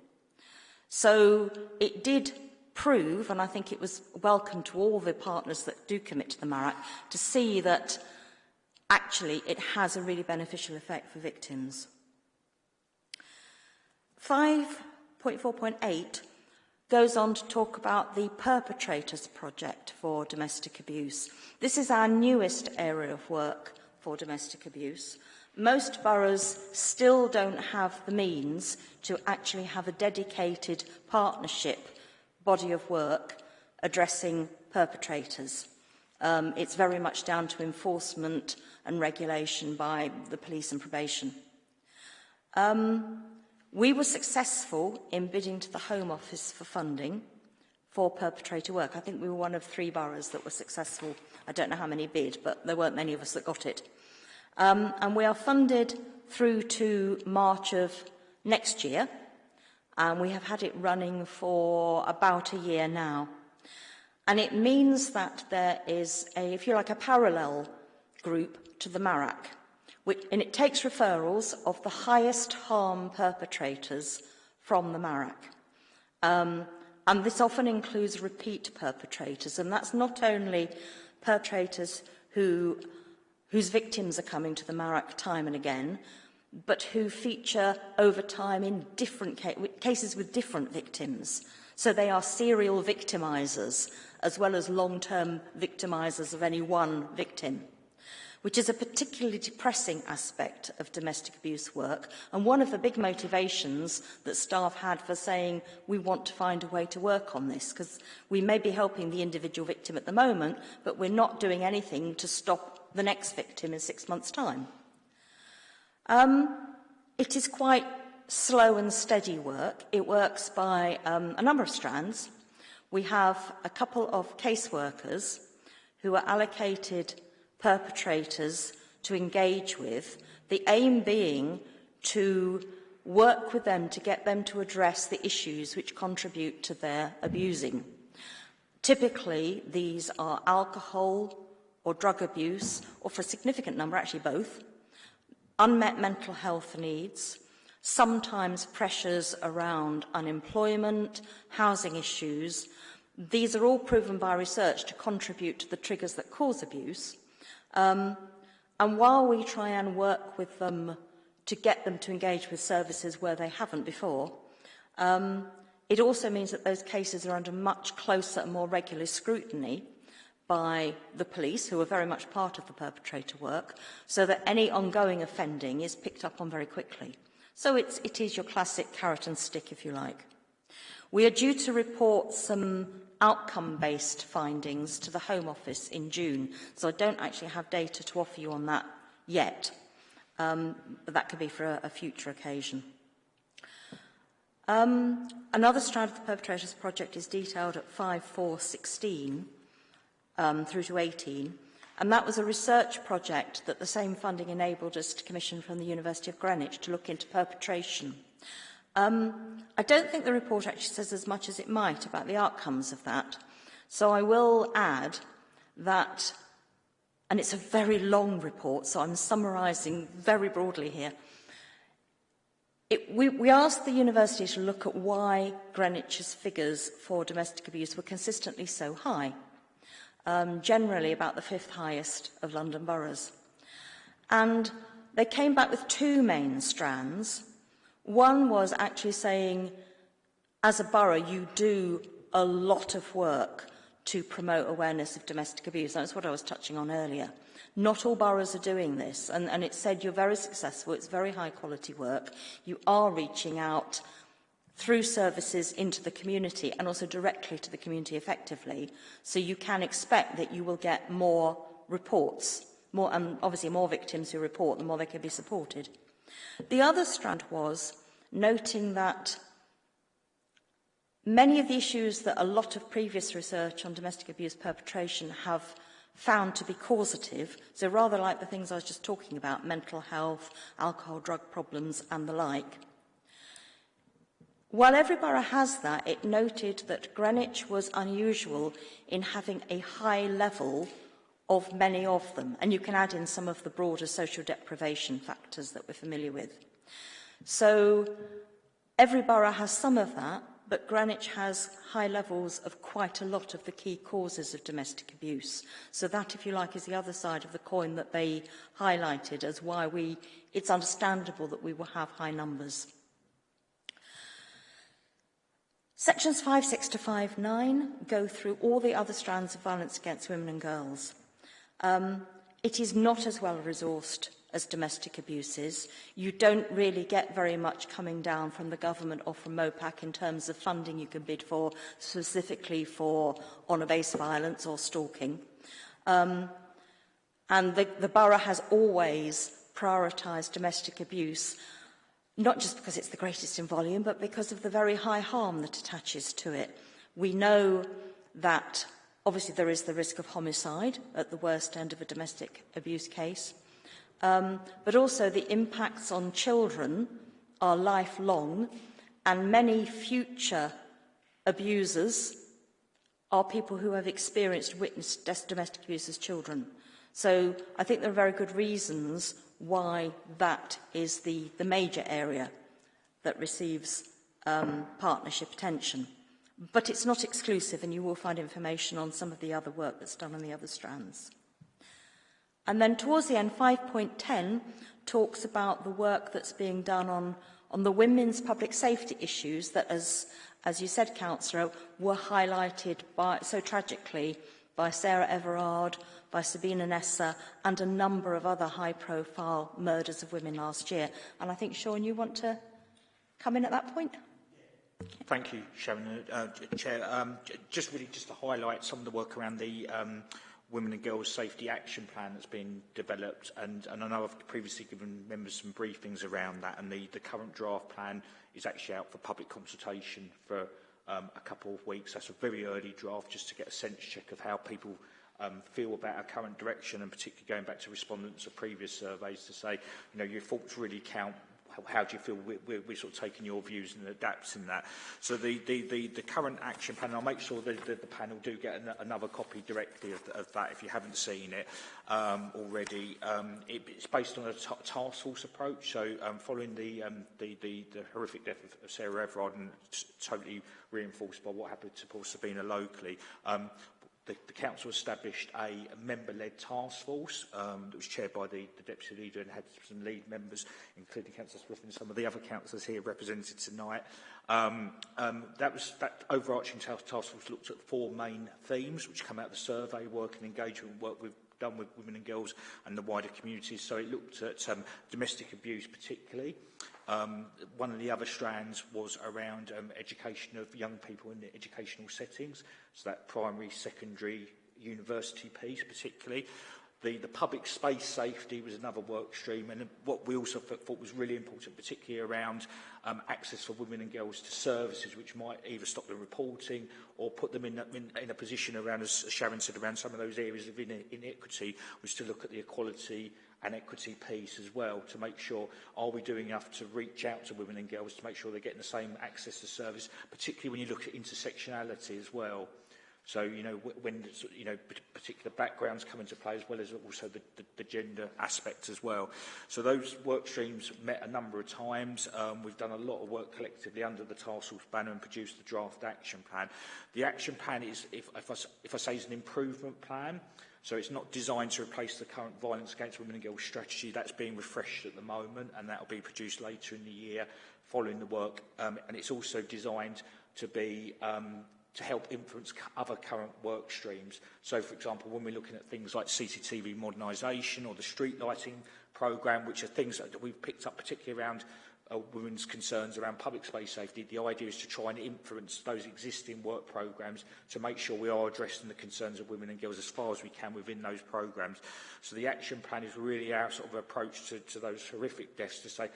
So it did prove, and I think it was welcome to all the partners that do commit to the MARAC, to see that actually it has a really beneficial effect for victims. 5.4.8 goes on to talk about the Perpetrators Project for domestic abuse. This is our newest area of work for domestic abuse. Most boroughs still don't have the means to actually have a dedicated partnership body of work addressing perpetrators. Um, it's very much down to enforcement and regulation by the police and probation. Um, we were successful in bidding to the Home Office for funding for perpetrator work. I think we were one of three boroughs that were successful. I don't know how many bid, but there weren't many of us that got it. Um, and we are funded through to March of next year, and we have had it running for about a year now. And it means that there is a, if you like, a parallel group to the MARAC, which, and it takes referrals of the highest harm perpetrators from the MARAC. Um, and this often includes repeat perpetrators, and that's not only perpetrators who, whose victims are coming to the MARAC time and again, but who feature over time in different ca cases with different victims. So they are serial victimizers as well as long-term victimizers of any one victim, which is a particularly depressing aspect of domestic abuse work and one of the big motivations that staff had for saying we want to find a way to work on this because we may be helping the individual victim at the moment, but we're not doing anything to stop the next victim in six months' time. Um, it is quite slow and steady work. It works by um, a number of strands. We have a couple of caseworkers who are allocated perpetrators to engage with, the aim being to work with them to get them to address the issues which contribute to their abusing. Typically, these are alcohol or drug abuse, or for a significant number, actually both, unmet mental health needs, sometimes pressures around unemployment, housing issues. These are all proven by research to contribute to the triggers that cause abuse. Um, and while we try and work with them to get them to engage with services where they haven't before, um, it also means that those cases are under much closer and more regular scrutiny by the police, who are very much part of the perpetrator work, so that any ongoing offending is picked up on very quickly. So it's, it is your classic carrot and stick, if you like. We are due to report some outcome-based findings to the Home Office in June, so I don't actually have data to offer you on that yet, um, but that could be for a, a future occasion. Um, another strand of the Perpetrators Project is detailed at 5416, um, through to 18. And that was a research project that the same funding enabled us to commission from the University of Greenwich to look into perpetration. Um, I don't think the report actually says as much as it might about the outcomes of that. So I will add that, and it's a very long report, so I'm summarising very broadly here. It, we, we asked the university to look at why Greenwich's figures for domestic abuse were consistently so high um, generally about the fifth highest of London boroughs. And they came back with two main strands. One was actually saying, as a borough, you do a lot of work to promote awareness of domestic abuse. That's what I was touching on earlier. Not all boroughs are doing this, and, and it said you're very successful, it's very high quality work. You are reaching out through services into the community and also directly to the community effectively. So you can expect that you will get more reports, more, and obviously more victims who report, the more they can be supported. The other strand was noting that many of the issues that a lot of previous research on domestic abuse perpetration have found to be causative, so rather like the things I was just talking about, mental health, alcohol, drug problems and the like, While every borough has that, it noted that Greenwich was unusual in having a high level of many of them, and you can add in some of the broader social deprivation factors that we're familiar with. So every borough has some of that, but Greenwich has high levels of quite a lot of the key causes of domestic abuse. So that, if you like, is the other side of the coin that they highlighted as why we, it's understandable that we will have high numbers. Sections 5, 6 to 5, 9 go through all the other strands of violence against women and girls. Um, it is not as well resourced as domestic abuses. You don't really get very much coming down from the government or from MOPAC in terms of funding you can bid for, specifically for honour-based violence or stalking. Um, and the, the borough has always prioritised domestic abuse, not just because it's the greatest in volume, but because of the very high harm that attaches to it. We know that obviously there is the risk of homicide at the worst end of a domestic abuse case, um, but also the impacts on children are lifelong, and many future abusers are people who have experienced, witnessed domestic abuse as children. So I think there are very good reasons why that is the, the major area that receives um, partnership attention. But it's not exclusive, and you will find information on some of the other work that's done on the other strands. And then towards the end, 5.10 talks about the work that's being done on, on the women's public safety issues that, as, as you said, Councillor, were highlighted by, so tragically by Sarah Everard, by Sabina Nessa, and a number of other high-profile murders of women last year. And I think, Sean, you want to come in at that point? Thank you, Sharon. Uh, Chair, um, just really just to highlight some of the work around the um, Women and Girls Safety Action Plan that's been developed, and, and I know I've previously given members some briefings around that, and the, the current draft plan is actually out for public consultation for um, a couple of weeks. That's a very early draft, just to get a sense check of how people um, feel about our current direction and particularly going back to respondents of previous surveys to say, you know, your thoughts really count how do you feel we, we, we're sort of taking your views and adapting that? So the, the, the, the current action plan, I'll make sure that the, the panel do get an, another copy directly of, of that if you haven't seen it um, already. Um, it, it's based on a task force approach, so um, following the, um, the, the, the horrific death of, of Sarah Everard and totally reinforced by what happened to Paul Sabina locally, um, the, the council established a member-led task force um, that was chaired by the, the deputy leader and had some lead members, including Councillor Swift and some of the other councillors here represented tonight. Um, um, that was that overarching task, task force looked at four main themes, which come out of the survey work and engagement work we've done with women and girls and the wider communities. So it looked at um, domestic abuse particularly. Um, one of the other strands was around um, education of young people in the educational settings, so that primary, secondary, university piece particularly. The, the public space safety was another work stream, and what we also thought was really important, particularly around um, access for women and girls to services, which might either stop them reporting or put them in, in, in a position around, as Sharon said, around some of those areas of inequity, was to look at the equality and equity piece as well to make sure are we doing enough to reach out to women and girls to make sure they're getting the same access to service, particularly when you look at intersectionality as well. So, you know, when, you know, particular backgrounds come into play as well as also the, the, the gender aspect as well. So those work streams met a number of times. Um, we've done a lot of work collectively under the task force banner and produced the draft action plan. The action plan is, if, if, I, if I say is an improvement plan, So it's not designed to replace the current violence against women and girls strategy. That's being refreshed at the moment and that will be produced later in the year following the work. Um, and it's also designed to be um, to help influence other current work streams. So, for example, when we're looking at things like CCTV modernisation or the street lighting programme, which are things that we've picked up particularly around uh, women's concerns around public space safety, the idea is to try and influence those existing work programmes to make sure we are addressing the concerns of women and girls as far as we can within those programmes. So the action plan is really our sort of approach to, to those horrific deaths to say,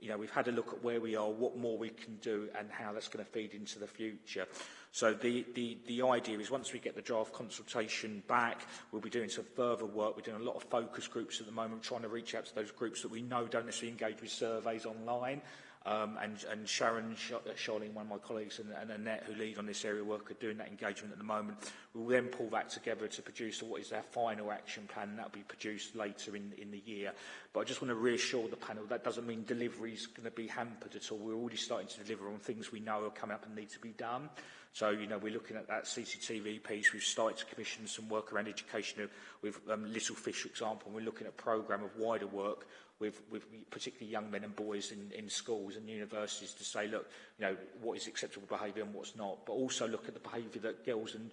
you know, we've had a look at where we are, what more we can do and how that's going to feed into the future. So the, the, the idea is once we get the draft consultation back, we'll be doing some further work. We're doing a lot of focus groups at the moment, trying to reach out to those groups that we know don't necessarily engage with surveys online. Um, and, and Sharon, Charlene, one of my colleagues, and, and Annette, who lead on this area of work, are doing that engagement at the moment. We'll then pull that together to produce what is our final action plan, and that will be produced later in, in the year. But I just want to reassure the panel that doesn't mean delivery is going to be hampered at all. We're already starting to deliver on things we know are coming up and need to be done. So, you know, we're looking at that CCTV piece. We've started to commission some work around education with um, Little Fish, for example. And we're looking at a programme of wider work with, with particularly young men and boys in, in schools and universities to say, look, you know, what is acceptable behaviour and what's not. But also look at the behaviour that girls and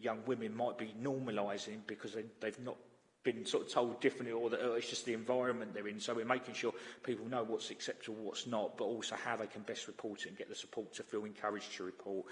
young women might be normalising because they, they've not been sort of told differently or that oh, it's just the environment they're in. So we're making sure people know what's acceptable, what's not, but also how they can best report it and get the support to feel encouraged to report.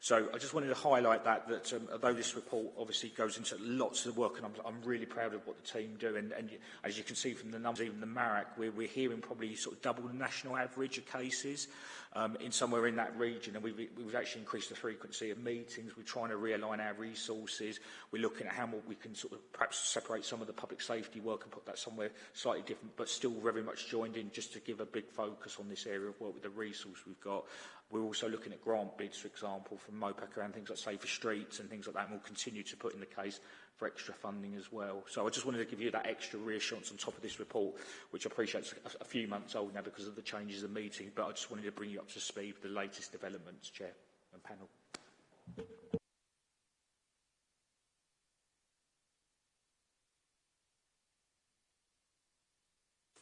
So I just wanted to highlight that, that um, although this report obviously goes into lots of the work and I'm, I'm really proud of what the team do and, and as you can see from the numbers, even the MARAC, we're, we're hearing probably sort of double the national average of cases um, in somewhere in that region. And we've, we've actually increased the frequency of meetings. We're trying to realign our resources. We're looking at how we can sort of perhaps separate some of the public safety work and put that somewhere slightly different, but still very much joined in just to give a big focus on this area of work with the resource we've got. We're also looking at grant bids, for example, from MOPAC around things like Safer Streets and things like that, and we'll continue to put in the case for extra funding as well. So I just wanted to give you that extra reassurance on top of this report, which I appreciate is a, few months old now because of the changes the meeting, but I just wanted to bring you up to speed with the latest developments, Chair and panel.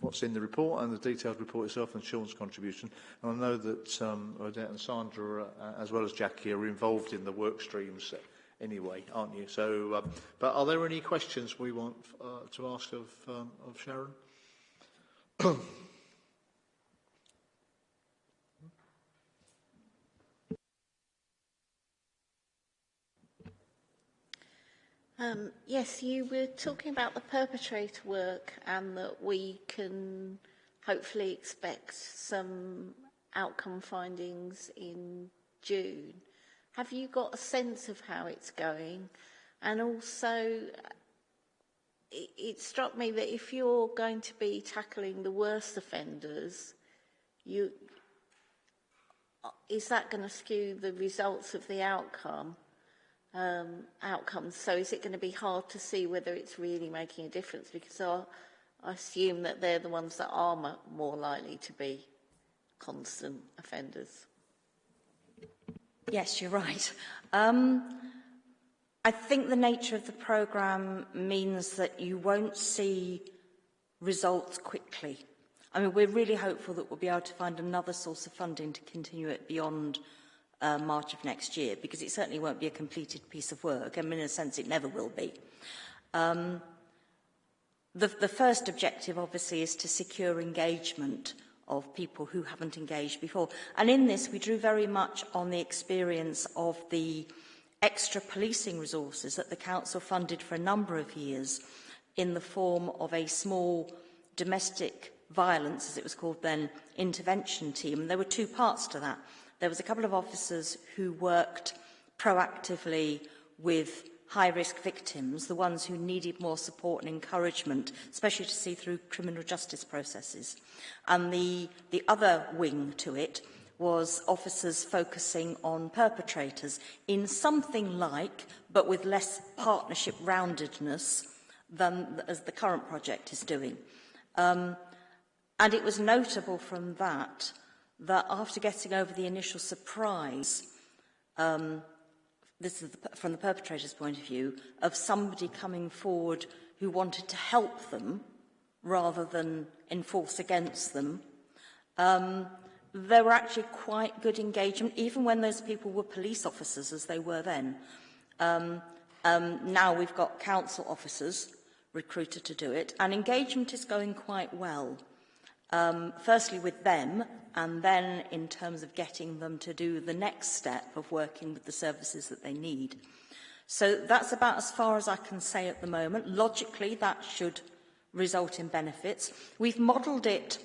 what's in the report and the detailed report itself and Sean's contribution. And I know that um, Odette and Sandra, uh, as well as Jackie, are involved in the work streams anyway, aren't you? So, um, but are there any questions we want uh, to ask of, um, of Sharon? Um, yes, you were talking about the perpetrator work and that we can hopefully expect some outcome findings in June. Have you got a sense of how it's going? And also, it, it struck me that if you're going to be tackling the worst offenders, you, is that going to skew the results of the outcome? um, outcomes. So is it going to be hard to see whether it's really making a difference? Because I, I assume that they're the ones that are more likely to be constant offenders. Yes, you're right. Um, I think the nature of the programme means that you won't see results quickly. I mean, we're really hopeful that we'll be able to find another source of funding to continue it beyond uh, March of next year, because it certainly won't be a completed piece of work. I mean, in a sense, it never will be. Um, the, the first objective, obviously, is to secure engagement of people who haven't engaged before. And in this, we drew very much on the experience of the extra policing resources that the Council funded for a number of years in the form of a small domestic violence, as it was called then, intervention team. And there were two parts to that. There was a couple of officers who worked proactively with high-risk victims, the ones who needed more support and encouragement, especially to see through criminal justice processes. And the, the other wing to it was officers focusing on perpetrators in something like, but with less partnership roundedness than as the current project is doing. Um, and it was notable from that that after getting over the initial surprise, um, this is the, from the perpetrator's point of view, of somebody coming forward who wanted to help them rather than enforce against them. Um, there were actually quite good engagement, even when those people were police officers, as they were then. Um, um, now we've got council officers recruited to do it, and engagement is going quite well. Um, firstly, with them, and then in terms of getting them to do the next step of working with the services that they need. So that's about as far as I can say at the moment. Logically, that should result in benefits. We've modelled it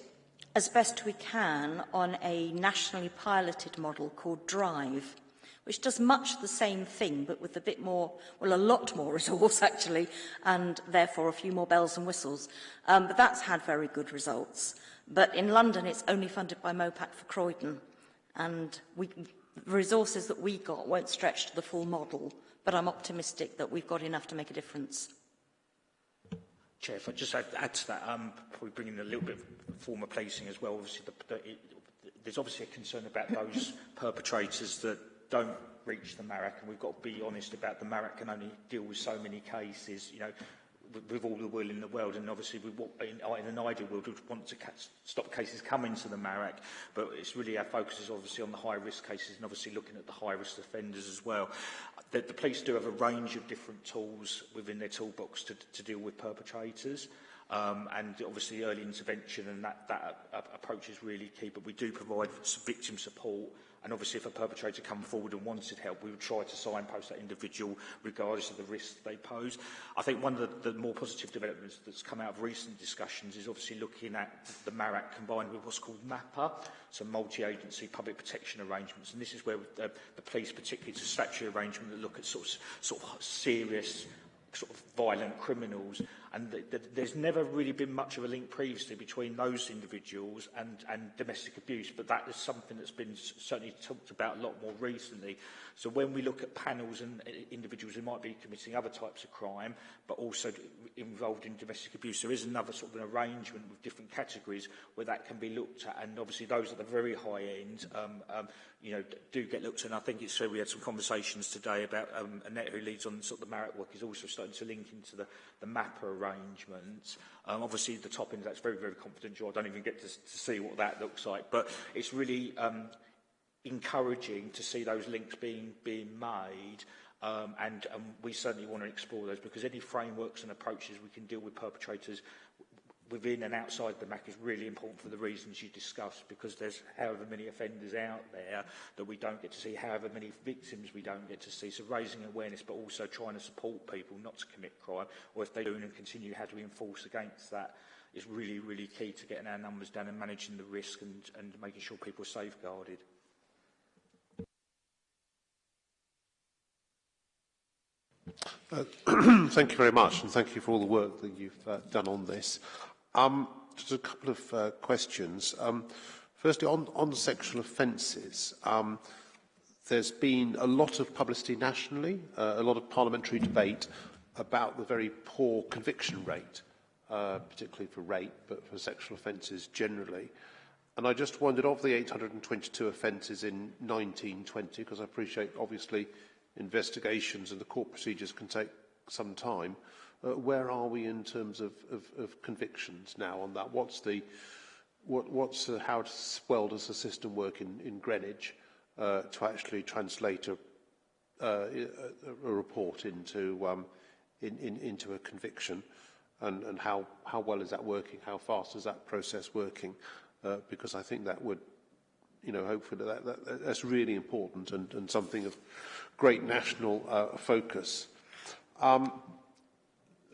as best we can on a nationally piloted model called DRIVE, which does much the same thing, but with a bit more, well, a lot more resource, actually, and therefore a few more bells and whistles. Um, but that's had very good results. But in London, it's only funded by MOPAC for Croydon. And we, the resources that we got won't stretch to the full model, but I'm optimistic that we've got enough to make a difference. Chair, if I just add, add to that, um, probably bringing a little bit of former placing as well. Obviously, the, the, it, there's obviously a concern about those perpetrators that don't reach the MARAC, and we've got to be honest about the MARAC can only deal with so many cases. You know, with all the will in the world, and obviously we want, in, in an ideal world we want to catch, stop cases coming to the MARAC, but it's really our focus is obviously on the high risk cases and obviously looking at the high risk offenders as well. The, the police do have a range of different tools within their toolbox to, to deal with perpetrators. Um, and obviously early intervention and that, that uh, approach is really key, but we do provide victim support And obviously, if a perpetrator come forward and wanted help, we would try to signpost that individual regardless of the risk they pose. I think one of the, the more positive developments that's come out of recent discussions is obviously looking at the MARAC combined with what's called MAPA, so multi-agency public protection arrangements. And this is where the, the police, particularly, it's a statutory arrangement that look at sort of, sort of serious sort of violent criminals And th th there's never really been much of a link previously between those individuals and, and domestic abuse, but that is something that's been certainly talked about a lot more recently. So when we look at panels and uh, individuals who might be committing other types of crime, but also involved in domestic abuse, there is another sort of an arrangement with different categories where that can be looked at. And obviously those at the very high end, um, um, you know, do get looked at. And I think it's so we had some conversations today about um, Annette who leads on sort of the MARAC work is also starting to link into the, the MAPPA arrangements. Um, obviously, the top end, that's very, very confidential. I don't even get to, to see what that looks like. But it's really um, encouraging to see those links being, being made. Um, and um, we certainly want to explore those because any frameworks and approaches we can deal with perpetrators within and outside the MAC is really important for the reasons you discussed because there's however many offenders out there that we don't get to see, however many victims we don't get to see. So raising awareness but also trying to support people not to commit crime or if they do and continue, how do we enforce against that is really, really key to getting our numbers down and managing the risk and, and making sure people are safeguarded. Uh, thank you very much, and thank you for all the work that you've uh, done on this. Um, just a couple of uh, questions. Um, firstly, on, on sexual offences, um, there's been a lot of publicity nationally, uh, a lot of parliamentary debate about the very poor conviction rate, uh, particularly for rape, but for sexual offences generally. And I just wondered, of the 822 offences in 1920, because I appreciate, obviously, investigations and the court procedures can take some time, uh, where are we in terms of, of, of convictions now on that? What's the, what, what's uh, how well does the system work in, in Greenwich uh, to actually translate a, uh, a, a report into, um, in, in, into a conviction? And, and how, how well is that working? How fast is that process working? Uh, because I think that would you know, hopefully that, that, that's really important and, and something of great national uh, focus. Um,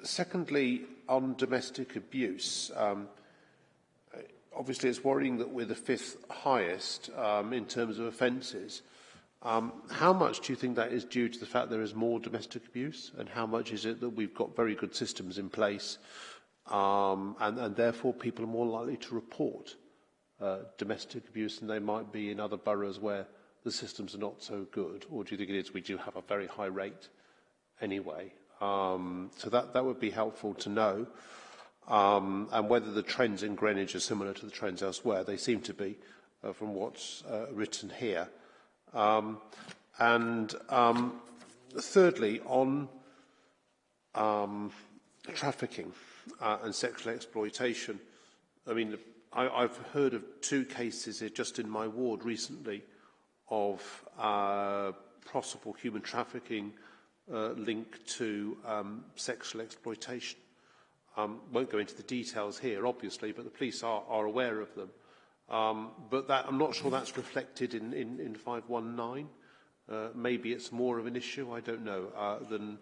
secondly, on domestic abuse, um, obviously it's worrying that we're the fifth highest um, in terms of offences. Um, how much do you think that is due to the fact there is more domestic abuse and how much is it that we've got very good systems in place um, and, and therefore people are more likely to report uh, domestic abuse than they might be in other boroughs where the systems are not so good? Or do you think it is we do have a very high rate anyway? Um, so that, that would be helpful to know. Um, and whether the trends in Greenwich are similar to the trends elsewhere. They seem to be, uh, from what's uh, written here. Um, and um, thirdly, on um, trafficking uh, and sexual exploitation, I mean, I, I've heard of two cases just in my ward recently of uh, possible human trafficking uh, linked to um, sexual exploitation. Um, won't go into the details here, obviously, but the police are, are aware of them. Um, but that, I'm not sure that's reflected in, in, in 519. Uh, maybe it's more of an issue, I don't know, uh, than,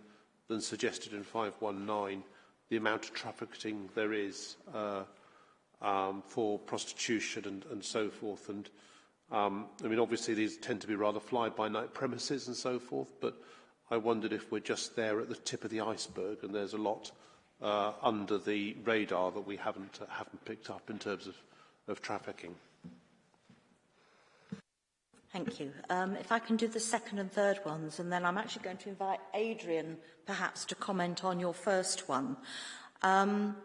than suggested in 519, the amount of trafficking there is uh, um, for prostitution and, and so forth. And um, I mean, obviously these tend to be rather fly-by-night premises and so forth, but I wondered if we're just there at the tip of the iceberg and there's a lot uh, under the radar that we haven't, uh, haven't picked up in terms of, of trafficking. Thank you. Um, if I can do the second and third ones, and then I'm actually going to invite Adrian perhaps to comment on your first one. Um,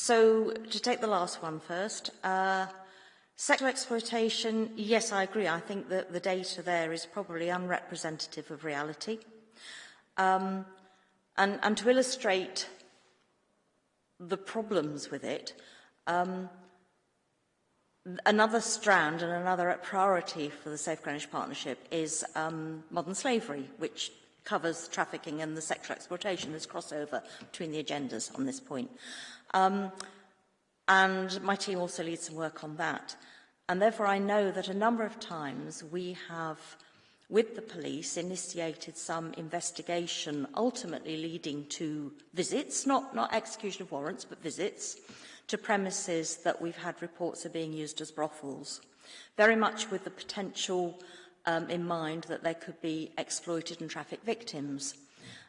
So, to take the last one first, uh, sexual exploitation, yes, I agree. I think that the data there is probably unrepresentative of reality. Um, and, and to illustrate the problems with it, um, another strand and another priority for the Safe Greenwich Partnership is um, modern slavery, which covers trafficking and the sexual exploitation. There's crossover between the agendas on this point. Um, and my team also leads some work on that. And therefore, I know that a number of times we have, with the police, initiated some investigation, ultimately leading to visits, not, not execution of warrants, but visits, to premises that we've had reports are being used as brothels, very much with the potential um, in mind that they could be exploited and trafficked victims.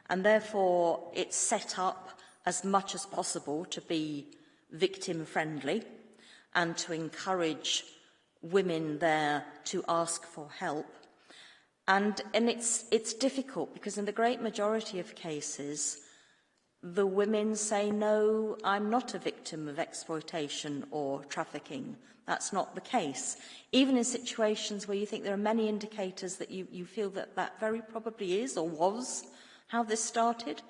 And therefore, it's set up as much as possible to be victim friendly and to encourage women there to ask for help. And, and it's, it's difficult because in the great majority of cases, the women say, no, I'm not a victim of exploitation or trafficking. That's not the case. Even in situations where you think there are many indicators that you, you feel that that very probably is or was how this started.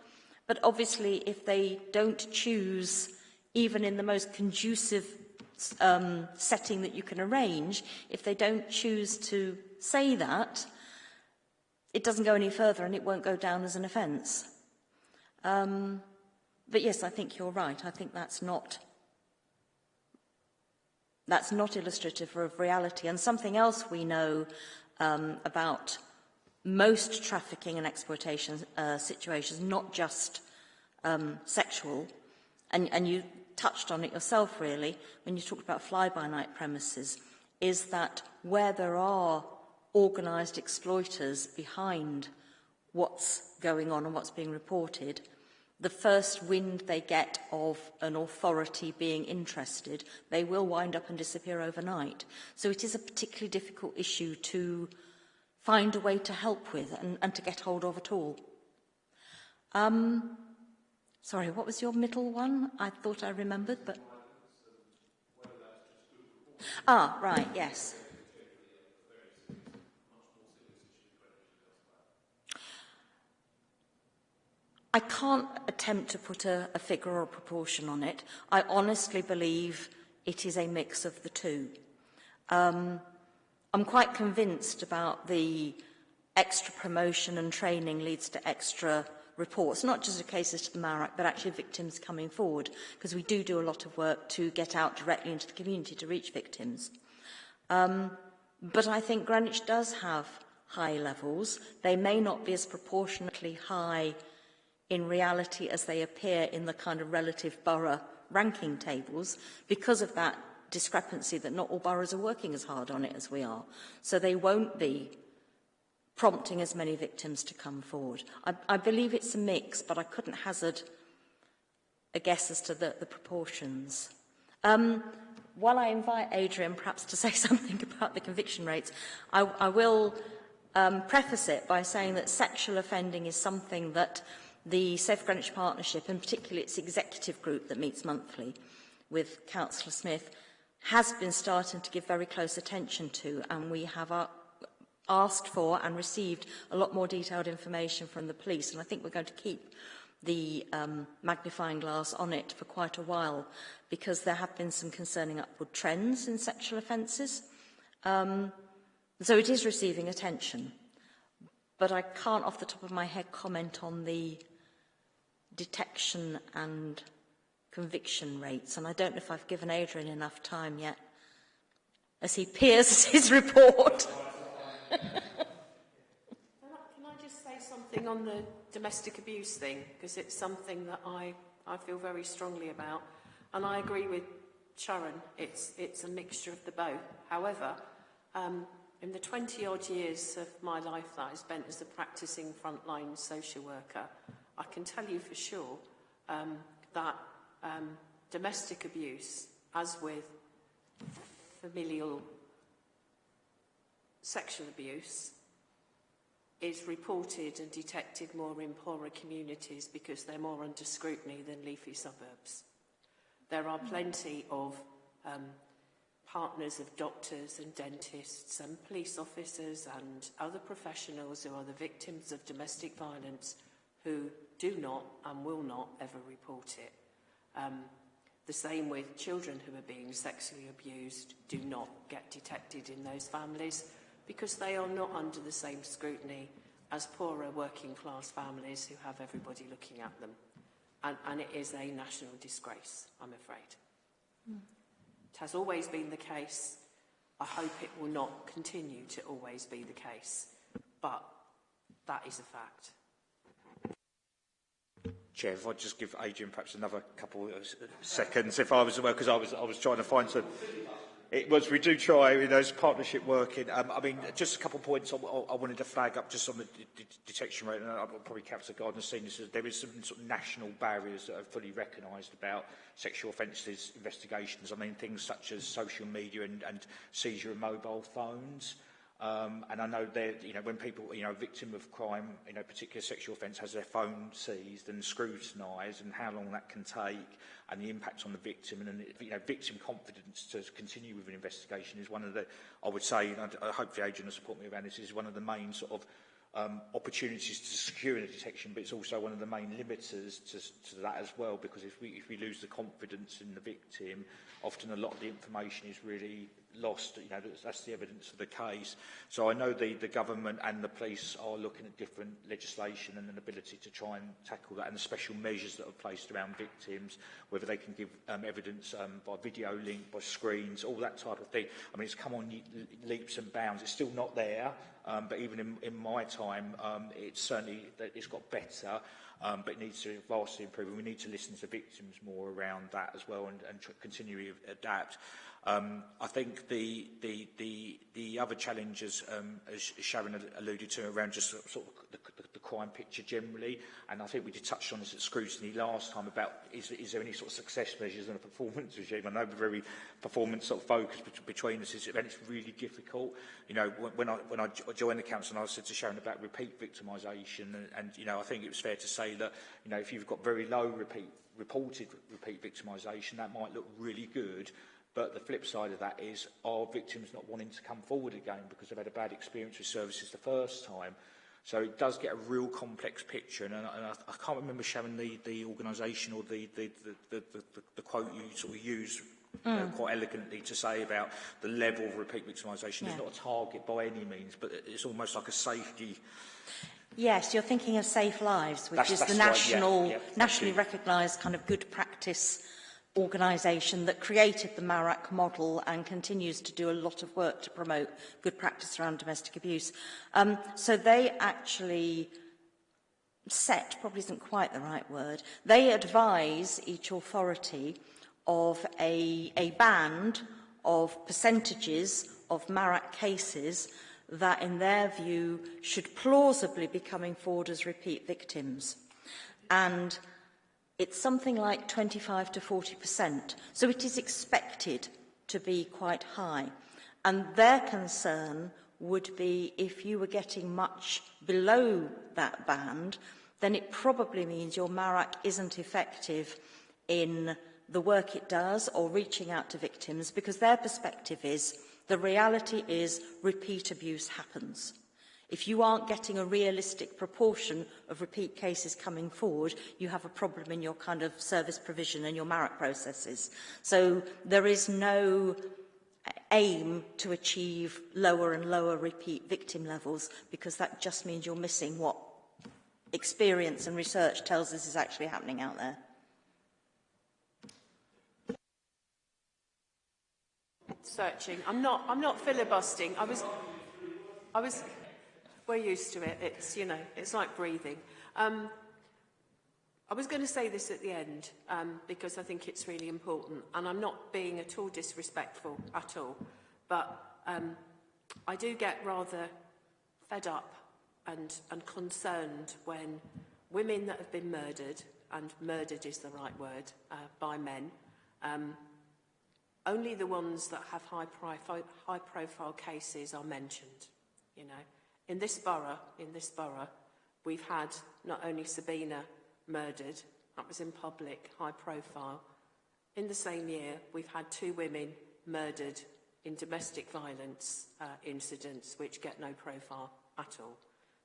But obviously, if they don't choose, even in the most conducive um, setting that you can arrange, if they don't choose to say that, it doesn't go any further and it won't go down as an offence. Um, but yes, I think you're right. I think that's not that's not illustrative of reality. And something else we know um, about most trafficking and exploitation uh, situations, not just um, sexual, and, and you touched on it yourself, really, when you talked about fly-by-night premises, is that where there are organised exploiters behind what's going on and what's being reported, the first wind they get of an authority being interested, they will wind up and disappear overnight. So it is a particularly difficult issue to find a way to help with and, and to get hold of at all. Um, sorry, what was your middle one? I thought I remembered, but... Ah, right, yes. I can't attempt to put a, a figure or a proportion on it. I honestly believe it is a mix of the two. Um, I'm quite convinced about the extra promotion and training leads to extra reports, not just of cases to the MARAC, but actually victims coming forward, because we do do a lot of work to get out directly into the community to reach victims. Um, but I think Greenwich does have high levels. They may not be as proportionately high in reality as they appear in the kind of relative borough ranking tables because of that discrepancy that not all boroughs are working as hard on it as we are. So they won't be prompting as many victims to come forward. I, I believe it's a mix, but I couldn't hazard a guess as to the, the proportions. Um, while I invite Adrian perhaps to say something about the conviction rates, I, I will um, preface it by saying that sexual offending is something that the Safe Greenwich Partnership, and particularly its executive group that meets monthly with Councillor Smith, has been starting to give very close attention to, and we have our, asked for and received a lot more detailed information from the police, and I think we're going to keep the um, magnifying glass on it for quite a while because there have been some concerning upward trends in sexual offences. Um, so it is receiving attention. But I can't off the top of my head comment on the detection and conviction rates. And I don't know if I've given Adrian enough time yet as he peers his report. can, I, just say something on the domestic abuse thing? Because it's something that I, I feel very strongly about. And I agree with Sharon, it's, it's a mixture of the both. However, um, in the 20 odd years of my life that I spent as a practicing frontline social worker, I can tell you for sure um, that um, domestic abuse, as with familial sexual abuse, is reported and detected more in poorer communities because they're more under scrutiny than leafy suburbs. There are plenty of um, partners of doctors and dentists and police officers and other professionals who are the victims of domestic violence who do not and will not ever report it. Um, the same with children who are being sexually abused do not get detected in those families because they are not under the same scrutiny as poorer working class families who have everybody looking at them. And, and it is a national disgrace, I'm afraid. Mm. It has always been the case. I hope it will not continue to always be the case. But that is a fact. Chair, if I just give Adrian perhaps another couple of seconds, if I was aware, because I was, I was trying to find some... It was. We do try with those partnership working. Um, I mean, just a couple of points I, I wanted to flag up just on the de detection rate, and I'll probably Captain Gardner seen this. There is some sort of national barriers that are fully recognised about sexual offences investigations. I mean, things such as social media and, and seizure of mobile phones. Um, and I know that you know when people, you know, victim of crime, you know, particular sexual offence, has their phone seized and scrutinised, and how long that can take, and the impact on the victim, and you know, victim confidence to continue with an investigation is one of the, I would say, and I hope the agent will support me around this, is one of the main sort of um, opportunities to secure the detection, but it's also one of the main limiters to, to that as well, because if we, if we lose the confidence in the victim, often a lot of the information is really lost. You know, that's, the evidence of the case. So I know the, the government and the police are looking at different legislation and an ability to try and tackle that and the special measures that are placed around victims, whether they can give um, evidence um, by video link, by screens, all that type of thing. I mean, it's come on leaps and bounds. It's still not there, um, but even in, in my time, um, it's certainly, it's got better. Um, but it needs to vastly improve. And we need to listen to victims more around that as well and, and continually adapt. Um, I think the, the, the, the other challenges, um, as Sharon alluded to, around just sort of the, the, the crime picture generally, and I think we did touch on this at scrutiny last time about is, is there any sort of success measures in a performance regime? I know we're very performance sort of focused between us, and it's really difficult. You know, when I, when I joined the council, and I said to Sharon about repeat victimisation, and, and, you know, I think it was fair to say that, you know, if you've got very low repeat reported repeat victimisation, that might look really good But the flip side of that is, are victims not wanting to come forward again because they've had a bad experience with services the first time? So it does get a real complex picture, and, and I, I can't remember, Sharon, the, the organisation or the, the, the, the, the, the quote you sort of used mm. you know, quite elegantly to say about the level of repeat victimisation. Yeah. It's not a target by any means, but it's almost like a safety... Yes, you're thinking of SafeLives, which that's, is that's the national, right, yeah, yeah, nationally recognised kind of good practice organisation that created the MARAC model and continues to do a lot of work to promote good practice around domestic abuse. Um, so they actually set, probably isn't quite the right word, they advise each authority of a, a band of percentages of MARAC cases that in their view should plausibly be coming forward as repeat victims. And it's something like 25 to 40%. So it is expected to be quite high. And their concern would be if you were getting much below that band, then it probably means your MARAC isn't effective in the work it does or reaching out to victims because their perspective is the reality is repeat abuse happens. If you aren't getting a realistic proportion of repeat cases coming forward, you have a problem in your kind of service provision and your MARAC processes. So there is no aim to achieve lower and lower repeat victim levels because that just means you're missing what experience and research tells us is actually happening out there. Searching. I'm not, I'm not filibustering. I was, I was, we're used to it. It's, you know, it's like breathing. Um, I was going to say this at the end um, because I think it's really important and I'm not being at all disrespectful at all but um, I do get rather fed up and, and concerned when women that have been murdered and murdered is the right word uh, by men um, only the ones that have high profile, high profile cases are mentioned you know In this borough, in this borough, we've had not only Sabina murdered, that was in public, high profile. In the same year, we've had two women murdered in domestic violence uh, incidents which get no profile at all.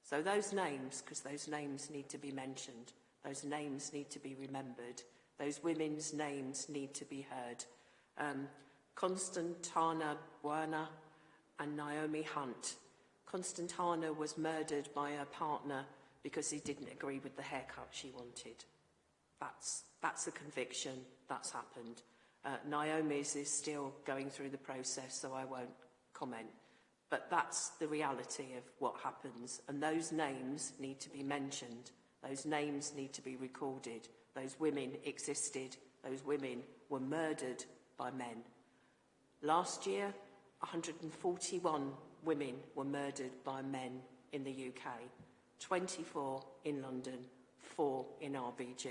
So those names, because those names need to be mentioned, those names need to be remembered, those women's names need to be heard. Um, Constantana Buena and Naomi Hunt Constantana was murdered by her partner because he didn't agree with the haircut she wanted. That's, that's a conviction. That's happened. Uh, Naomi's is still going through the process, so I won't comment. But that's the reality of what happens. And those names need to be mentioned. Those names need to be recorded. Those women existed. Those women were murdered by men. Last year, 141 women were murdered by men in the UK, 24 in London, 4 in RBG.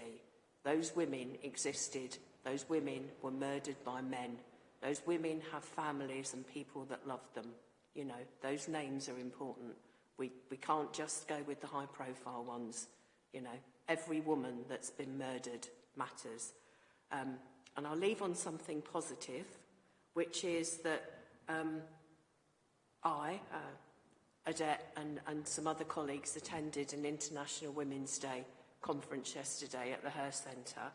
Those women existed. Those women were murdered by men. Those women have families and people that love them. You know, those names are important. We, we can't just go with the high profile ones. You know, every woman that's been murdered matters. Um, and I'll leave on something positive, which is that um, I, uh, Adette and, and some other colleagues attended an International Women's Day conference yesterday at the Hearst Centre,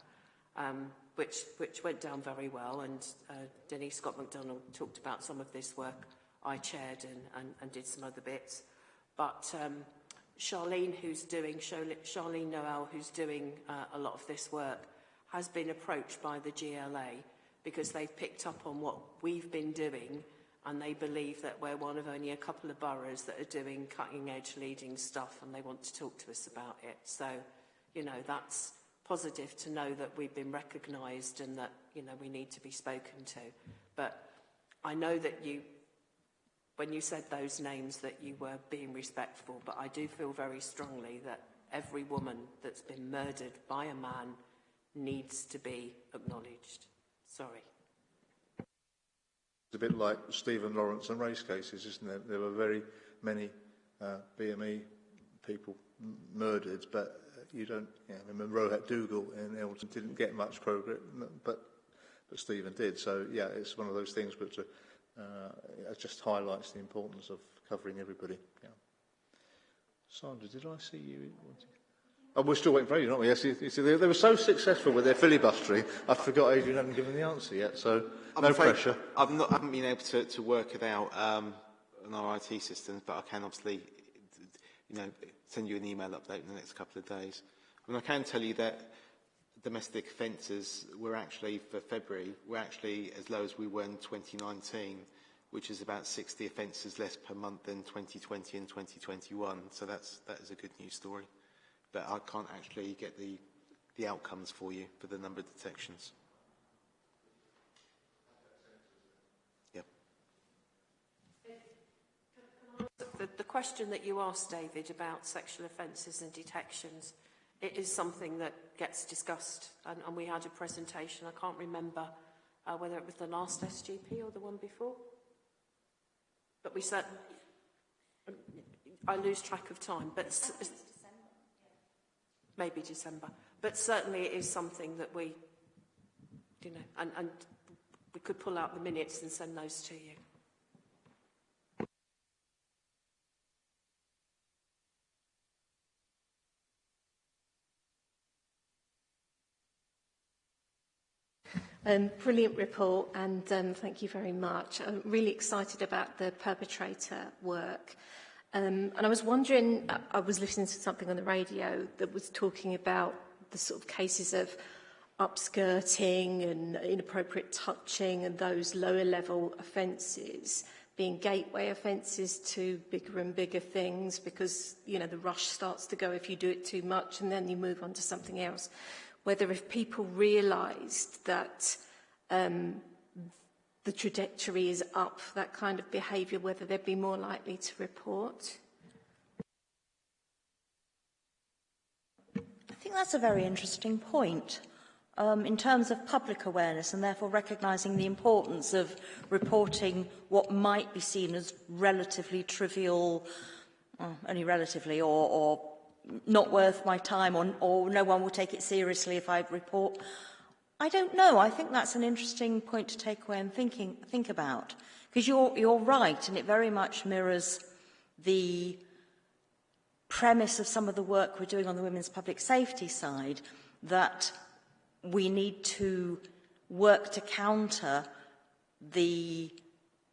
um, which, which went down very well. And uh, Denise Scott-McDonald talked about some of this work I chaired and, and, and did some other bits. But um, Charlene, who's doing, Charlene Noel, who's doing uh, a lot of this work, has been approached by the GLA because they've picked up on what we've been doing and they believe that we're one of only a couple of boroughs that are doing cutting edge leading stuff and they want to talk to us about it. So, you know, that's positive to know that we've been recognised and that, you know, we need to be spoken to. But I know that you when you said those names that you were being respectful, but I do feel very strongly that every woman that's been murdered by a man needs to be acknowledged. Sorry. It's a bit like Stephen Lawrence and race cases, isn't it? There were very many uh, BME people murdered, but you don't, you I remember Rohit Duggal Eltham didn't get much progress, but, but Stephen did. So, yeah, it's one of those things, to, uh, it just highlights the importance of covering everybody. Yeah. Sandra, did I see you? Oh, we're still waiting for Adrian, aren't we? Yes, you, you see, they, they were so successful with their filibustering, I forgot Adrian hadn't given the answer yet, so I'm no pressure. I've not, I haven't been able to, to work it out um, on our IT systems, but I can obviously, you know, send you an email update in the next couple of days. I mean, I can tell you that domestic offences were actually, for February, were actually as low as we were in 2019, which is about 60 offences less per month than 2020 and 2021. So that's, that is a good news story. But I can't actually get the, the outcomes for you for the number of detections. The, the question that you asked, David, about sexual offences and detections, it is something that gets discussed, and, and we had a presentation, I can't remember uh, whether it was the last SGP or the one before, but we said, I lose track of time, but. Maybe December, but certainly it is something that we, you know, and, and we could pull out the minutes and send those to you. Um, brilliant report and um, thank you very much. I'm really excited about the perpetrator work. Um, and I was wondering, I was listening to something on the radio that was talking about the sort of cases of upskirting and inappropriate touching and those lower level offences being gateway offences to bigger and bigger things because, you know, the rush starts to go if you do it too much and then you move on to something else. Whether if people realised that um, the trajectory is up for that kind of behaviour, whether they'd be more likely to report? I think that's a very interesting point. Um, in terms of public awareness and therefore recognising the importance of reporting what might be seen as relatively trivial, uh, only relatively, or, or not worth my time or, or no one will take it seriously if I report. I don't know. I think that's an interesting point to take away and thinking, think about. Because you're, you're right, and it very much mirrors the premise of some of the work we're doing on the women's public safety side, that we need to work to counter the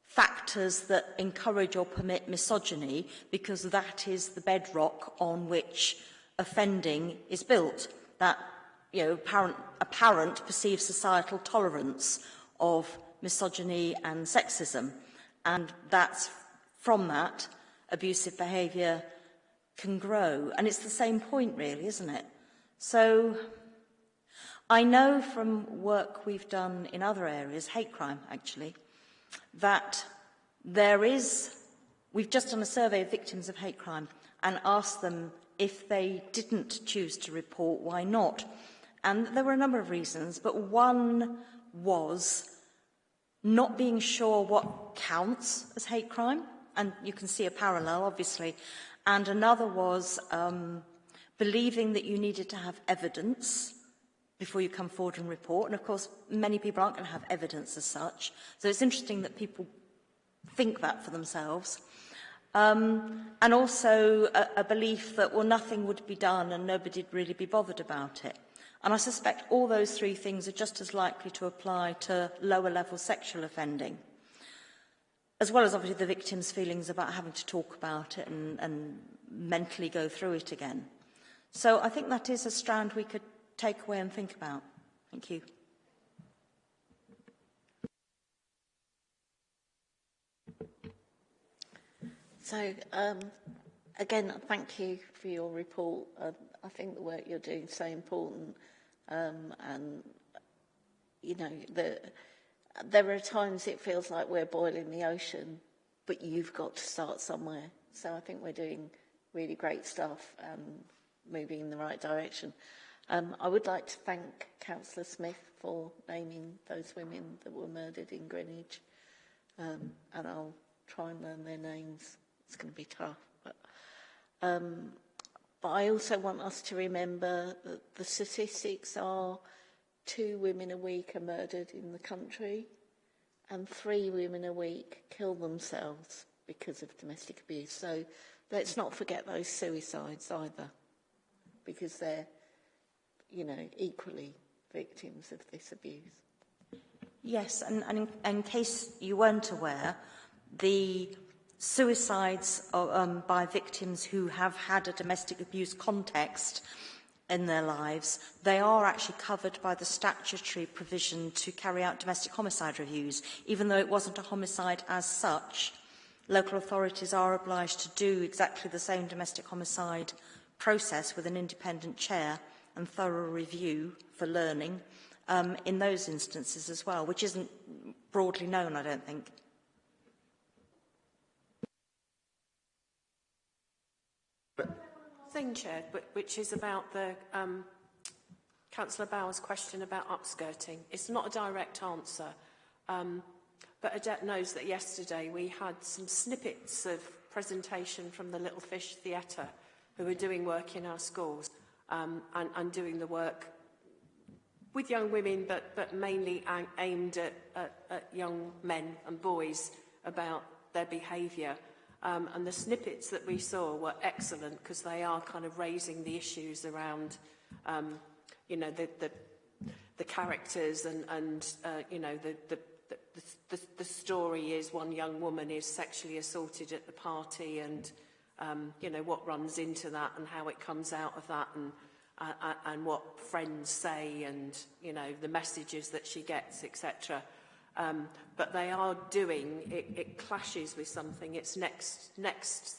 factors that encourage or permit misogyny, because that is the bedrock on which offending is built. That you know, apparent, apparent perceived societal tolerance of misogyny and sexism. And that's from that abusive behaviour can grow. And it's the same point really, isn't it? So I know from work we've done in other areas, hate crime actually, that there is, we've just done a survey of victims of hate crime and asked them if they didn't choose to report, why not? And there were a number of reasons, but one was not being sure what counts as hate crime, and you can see a parallel, obviously, and another was um, believing that you needed to have evidence before you come forward and report. And of course, many people aren't going to have evidence as such. So it's interesting that people think that for themselves. Um, and also a, a belief that, well, nothing would be done and nobody'd really be bothered about it. And I suspect all those three things are just as likely to apply to lower level sexual offending, as well as obviously the victim's feelings about having to talk about it and, and mentally go through it again. So I think that is a strand we could take away and think about. Thank you. So, um, again, thank you for your report. Uh, I think the work you're doing is so important. Um, and, you know, the, there are times it feels like we're boiling the ocean, but you've got to start somewhere. So I think we're doing really great stuff and moving in the right direction. Um, I would like to thank Councillor Smith for naming those women that were murdered in Greenwich. Um, and I'll try and learn their names. It's going to be tough. But, um, but I also want us to remember that the statistics are two women a week are murdered in the country and three women a week kill themselves because of domestic abuse. So let's not forget those suicides either because they're you know, equally victims of this abuse. Yes, and, and in, in case you weren't aware, the suicides um, by victims who have had a domestic abuse context in their lives, they are actually covered by the statutory provision to carry out domestic homicide reviews. Even though it wasn't a homicide as such, local authorities are obliged to do exactly the same domestic homicide process with an independent chair and thorough review for learning um, in those instances as well, which isn't broadly known, I don't think. Thing, Chair, which is about the um, Councillor Bauer's question about upskirting. It's not a direct answer, um, but Adet knows that yesterday we had some snippets of presentation from the Little Fish Theatre who are doing work in our schools um, and, and doing the work with young women, but, but mainly aimed at, at, at young men and boys about their behaviour. Um, and the snippets that we saw were excellent because they are kind of raising the issues around, um, you know, the, the, the characters and, and uh, you know, the, the, the, the, the story is one young woman is sexually assaulted at the party and um, you know, what runs into that and how it comes out of that and, uh, uh, and what friends say and, you know, the messages that she gets, etc. Um, but they are doing, it, it clashes with something. It's next, next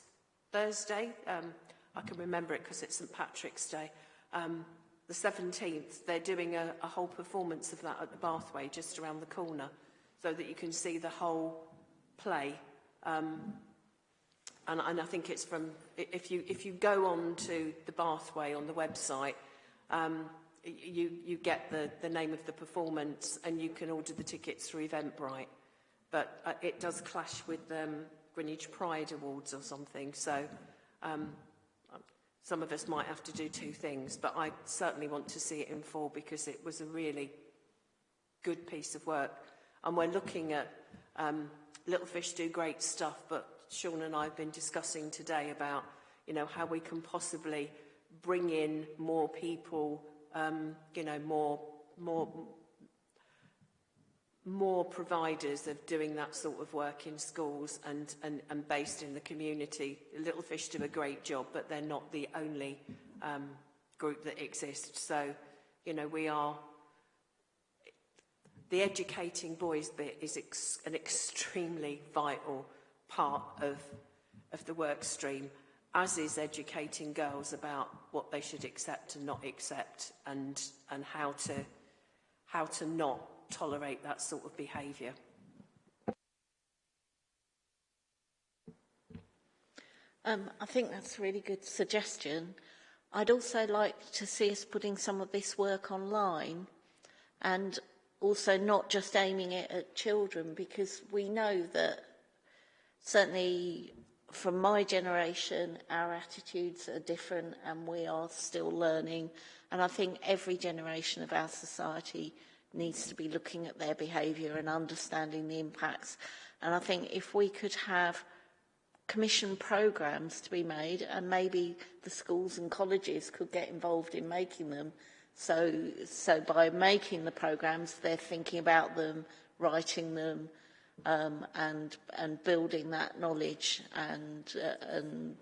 Thursday. Um, I can remember it because it's St Patrick's Day. Um, the 17th, they're doing a, a whole performance of that at the Bathway just around the corner so that you can see the whole play. Um, and, and I think it's from, if you, if you go on to the Bathway on the website, um, you, you get the, the name of the performance and you can order the tickets through Eventbrite. But uh, it does clash with um, Greenwich Pride Awards or something, so um, some of us might have to do two things, but I certainly want to see it in full because it was a really good piece of work. And we're looking at um, Little Fish do great stuff, but Sean and I have been discussing today about, you know, how we can possibly bring in more people, um, you know, more, more, more providers of doing that sort of work in schools and, and, and based in the community. Little Fish do a great job, but they're not the only um, group that exists. So, you know, we are... The educating boys bit is ex an extremely vital part of, of the work stream. as is educating girls about what they should accept and not accept and, and how, to, how to not tolerate that sort of behaviour. Um, I think that's a really good suggestion. I'd also like to see us putting some of this work online and also not just aiming it at children because we know that certainly from my generation, our attitudes are different and we are still learning. And I think every generation of our society needs to be looking at their behaviour and understanding the impacts. And I think if we could have commission programmes to be made and maybe the schools and colleges could get involved in making them. So, so by making the programmes, they're thinking about them, writing them, um, and, and building that knowledge and, uh, and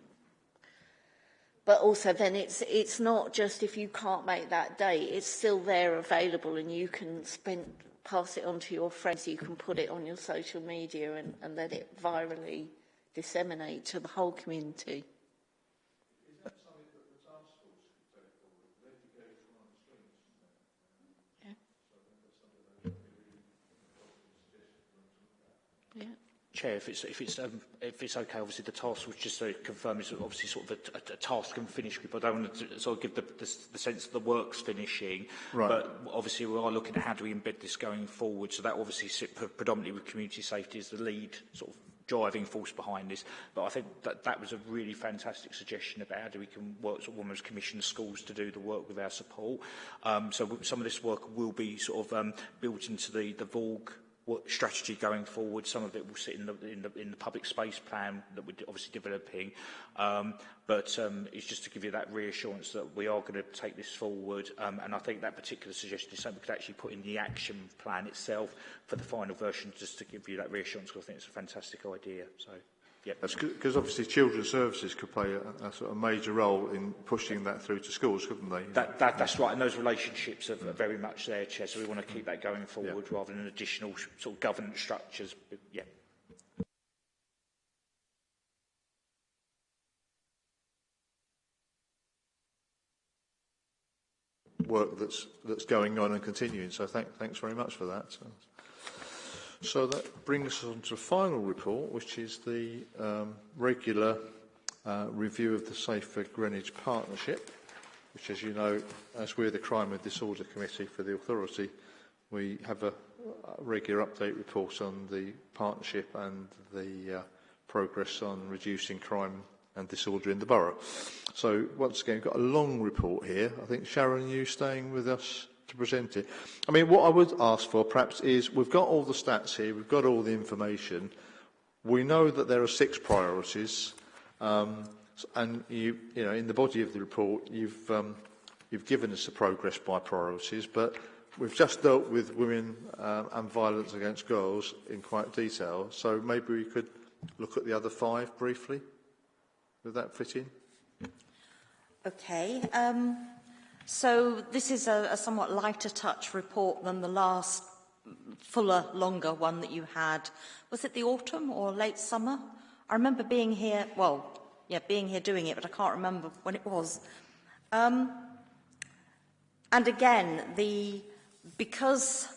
but also then it's it's not just if you can't make that day it's still there available and you can spend pass it on to your friends you can put it on your social media and, and let it virally disseminate to the whole community. Chair, if it's, if it's, um, if it's okay, obviously the task was just to confirm is obviously sort of a, a, a task and finish with, but I want to sort of give the, the, the sense that the work's finishing. Right. But obviously we are looking at how do we embed this going forward, so that obviously sit predominantly with community safety as the lead sort of driving force behind this. But I think that that was a really fantastic suggestion about how do we can work sort of almost commission schools to do the work with our support. Um, so some of this work will be sort of um, built into the, the VORG what strategy going forward. Some of it will sit in the, in the, in the public space plan that we're obviously developing. Um, but um, it's just to give you that reassurance that we are going to take this forward. Um, and I think that particular suggestion is something we could actually put in the action plan itself for the final version, just to give you that reassurance, because I think it's a fantastic idea. So. Yep. Because obviously children's services could play a, a sort of major role in pushing that through to schools, couldn't they? That, that, that's right, and those relationships are, are very much there, Chair, so we want to keep that going forward yeah. rather than additional sort of governance structures. But, yeah. work that's that's going on and continuing. So thank, thanks very much for that. So. So that brings us on to the final report, which is the um, regular uh, review of the Safer Greenwich Partnership, which, as you know, as we're the Crime and Disorder Committee for the authority, we have a, a regular update report on the partnership and the uh, progress on reducing crime and disorder in the borough. So once again, we've got a long report here. I think, Sharon, you staying with us to present it. I mean, what I would ask for perhaps is we've got all the stats here, we've got all the information. We know that there are six priorities, um, and you, you know, in the body of the report, you've, um, you've given us the progress by priorities, but we've just dealt with women um, and violence against girls in quite detail, so maybe we could look at the other five briefly. Would that fit in? Okay. Um, So this is a, a somewhat lighter touch report than the last fuller, longer one that you had. Was it the autumn or late summer? I remember being here, well, yeah, being here doing it, but I can't remember when it was. Um, and again, the, because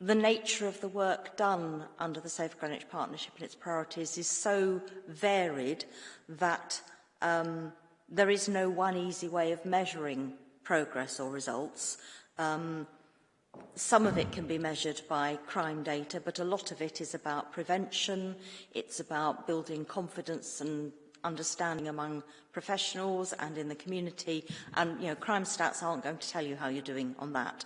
the nature of the work done under the Safe Greenwich Partnership and its priorities is so varied that um, there is no one easy way of measuring progress or results. Um, some of it can be measured by crime data, but a lot of it is about prevention. It's about building confidence and understanding among professionals and in the community. And, you know, crime stats aren't going to tell you how you're doing on that.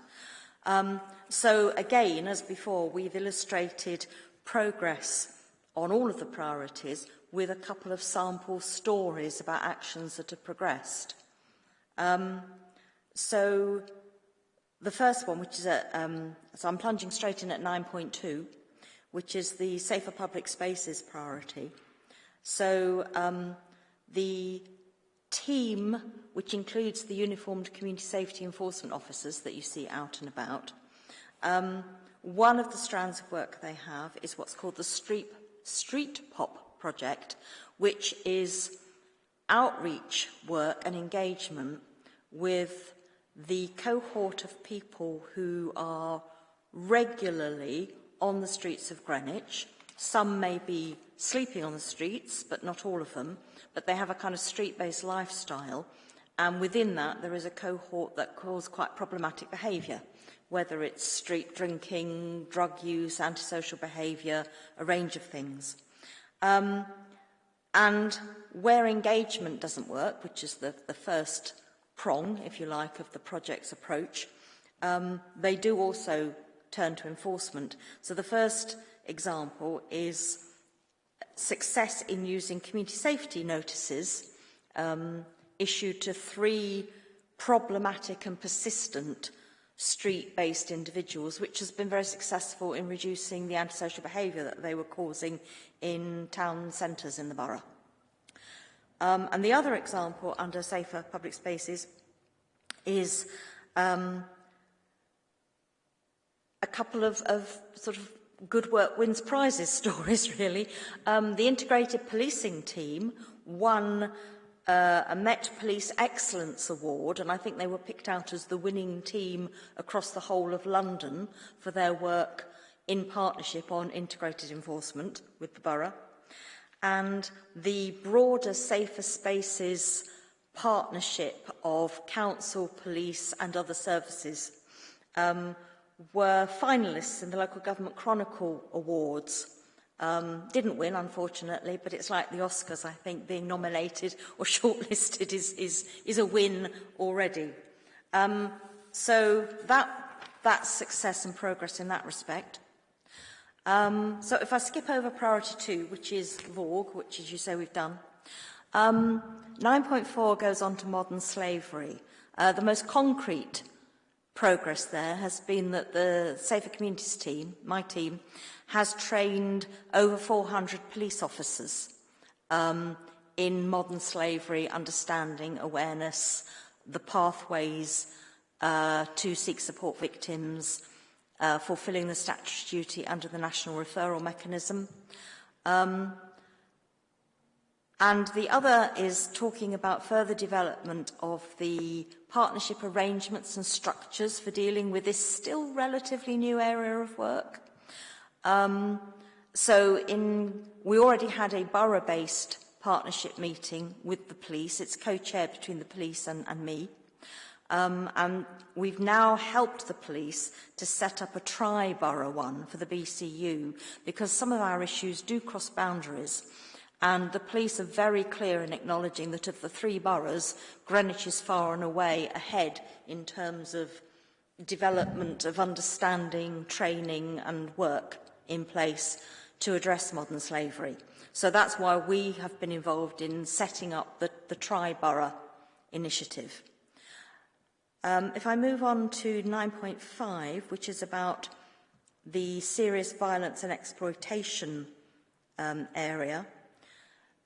Um, so, again, as before, we've illustrated progress on all of the priorities with a couple of sample stories about actions that have progressed. Um, So the first one, which is at, um, so I'm plunging straight in at 9.2, which is the safer public spaces priority. So um, the team, which includes the uniformed community safety enforcement officers that you see out and about, um, one of the strands of work they have is what's called the Street, Street Pop project, which is outreach work and engagement with the cohort of people who are regularly on the streets of Greenwich Some may be sleeping on the streets, but not all of them, but they have a kind of street-based lifestyle. And within that, there is a cohort that cause quite problematic behaviour, whether it's street drinking, drug use, antisocial behaviour, a range of things. Um, and where engagement doesn't work, which is the, the first prong, if you like, of the project's approach, um, they do also turn to enforcement. So the first example is success in using community safety notices um, issued to three problematic and persistent street-based individuals, which has been very successful in reducing the antisocial behaviour that they were causing in town centres in the borough. Um, and the other example under safer public spaces is um, a couple of, of sort of good work wins prizes stories, really. Um, the integrated policing team won uh, a Met Police Excellence Award, and I think they were picked out as the winning team across the whole of London for their work in partnership on integrated enforcement with the borough. and the broader Safer Spaces partnership of council, police and other services um, were finalists in the Local Government Chronicle Awards. Um, didn't win, unfortunately, but it's like the Oscars, I think, being nominated or shortlisted is, is, is a win already. Um, so that, that's success and progress in that respect. Um, so if I skip over priority two, which is VAWG, which as you say we've done, um, 9.4 goes on to modern slavery. Uh, the most concrete progress there has been that the Safer Communities team, my team, has trained over 400 police officers um, in modern slavery, understanding, awareness, the pathways uh, to seek support victims, uh, fulfilling the statutory duty under the National Referral Mechanism. Um, And the other is talking about further development of the partnership arrangements and structures for dealing with this still relatively new area of work. Um, so in, we already had a borough-based partnership meeting with the police. It's co-chaired between the police and, and me. Um, and we've now helped the police to set up a tri-borough one for the BCU because some of our issues do cross boundaries. And the police are very clear in acknowledging that of the three boroughs, Greenwich is far and away ahead in terms of development of understanding, training and work in place to address modern slavery. So that's why we have been involved in setting up the, the Tri-Borough initiative. Um, if I move on to 9.5, which is about the serious violence and exploitation um, area,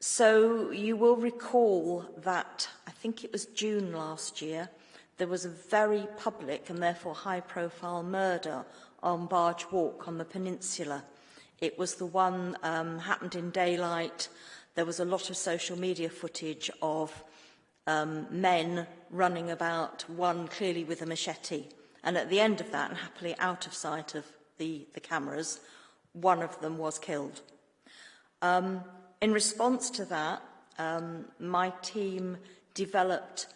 So you will recall that, I think it was June last year, there was a very public and therefore high-profile murder on Barge Walk on the peninsula. It was the one um, happened in daylight. There was a lot of social media footage of um, men running about, one clearly with a machete. And at the end of that, and happily out of sight of the, the cameras, one of them was killed. Um, In response to that, um, my team developed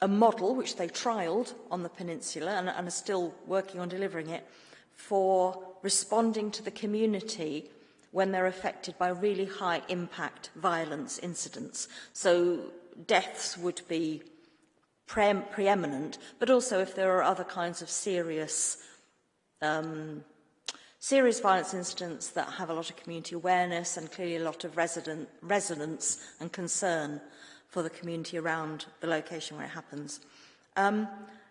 a model which they trialled on the peninsula and, and are still working on delivering it for responding to the community when they're affected by really high impact violence incidents. So deaths would be pre preeminent, but also if there are other kinds of serious um, serious violence incidents that have a lot of community awareness and clearly a lot of resident, resonance and concern for the community around the location where it happens. Um,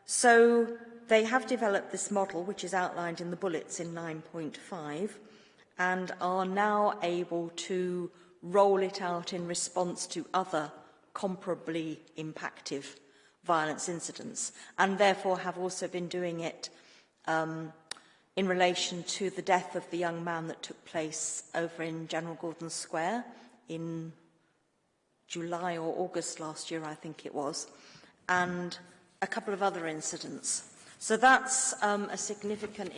so they have developed this model, which is outlined in the bullets in 9.5, and are now able to roll it out in response to other comparably impactive violence incidents and therefore have also been doing it um, in relation to the death of the young man that took place over in General Gordon Square in July or August last year, I think it was, and a couple of other incidents. So that's um, a significant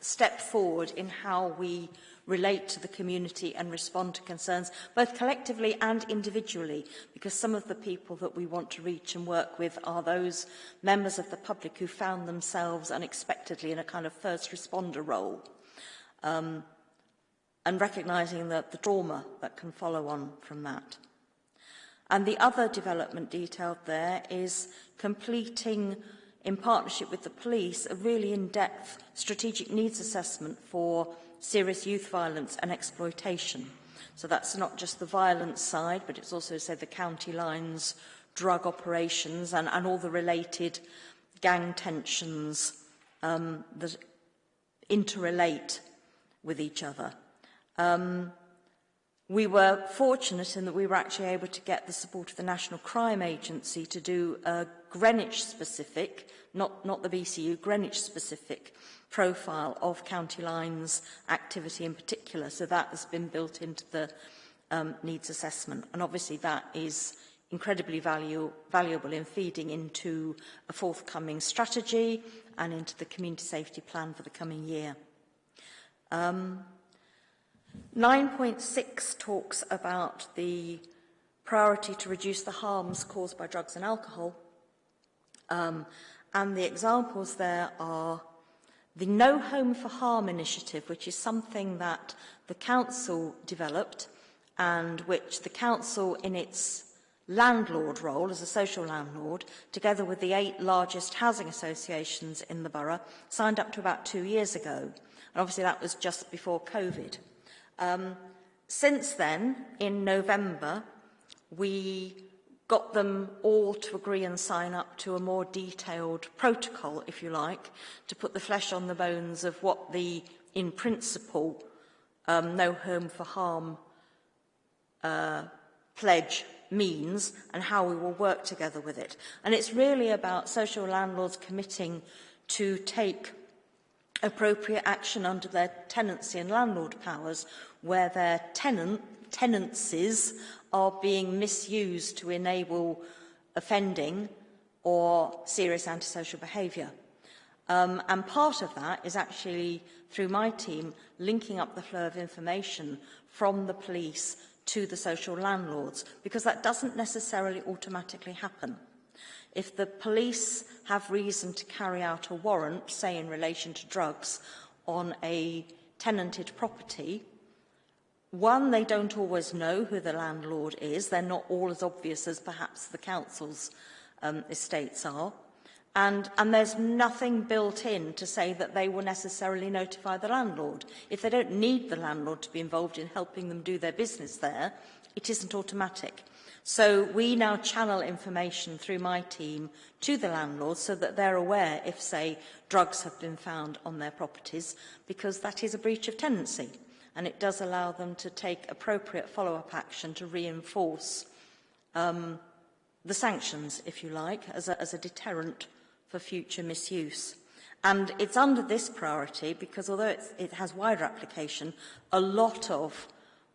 step forward in how we relate to the community and respond to concerns, both collectively and individually, because some of the people that we want to reach and work with are those members of the public who found themselves unexpectedly in a kind of first responder role. Um, and recognising the, the trauma that can follow on from that. And the other development detailed there is completing, in partnership with the police, a really in-depth strategic needs assessment for serious youth violence and exploitation. So that's not just the violence side, but it's also, say, the county lines, drug operations and, and all the related gang tensions um, that interrelate with each other. Um, we were fortunate in that we were actually able to get the support of the National Crime Agency to do a Greenwich-specific, not, not the BCU, Greenwich-specific profile of County Lines activity in particular. So that has been built into the um, needs assessment. And obviously that is incredibly value, valuable in feeding into a forthcoming strategy and into the community safety plan for the coming year. Um, 9.6 talks about the priority to reduce the harms caused by drugs and alcohol. Um, and the examples there are The No Home for Harm initiative, which is something that the Council developed and which the Council in its landlord role as a social landlord, together with the eight largest housing associations in the borough, signed up to about two years ago. And obviously that was just before COVID. Um, since then, in November, we got them all to agree and sign up to a more detailed protocol, if you like, to put the flesh on the bones of what the, in principle, um, no home for harm uh, pledge means and how we will work together with it. And it's really about social landlords committing to take appropriate action under their tenancy and landlord powers where their tenant, tenancies are being misused to enable offending or serious antisocial behaviour. Um, and part of that is actually, through my team, linking up the flow of information from the police to the social landlords, because that doesn't necessarily automatically happen. If the police have reason to carry out a warrant, say in relation to drugs, on a tenanted property, One, they don't always know who the landlord is. They're not all as obvious as perhaps the council's um, estates are. And, and there's nothing built in to say that they will necessarily notify the landlord. If they don't need the landlord to be involved in helping them do their business there, it isn't automatic. So we now channel information through my team to the landlords so that they're aware if, say, drugs have been found on their properties, because that is a breach of tenancy. And it does allow them to take appropriate follow-up action to reinforce um, the sanctions, if you like, as a, as a deterrent for future misuse. And it's under this priority because although it has wider application, a lot of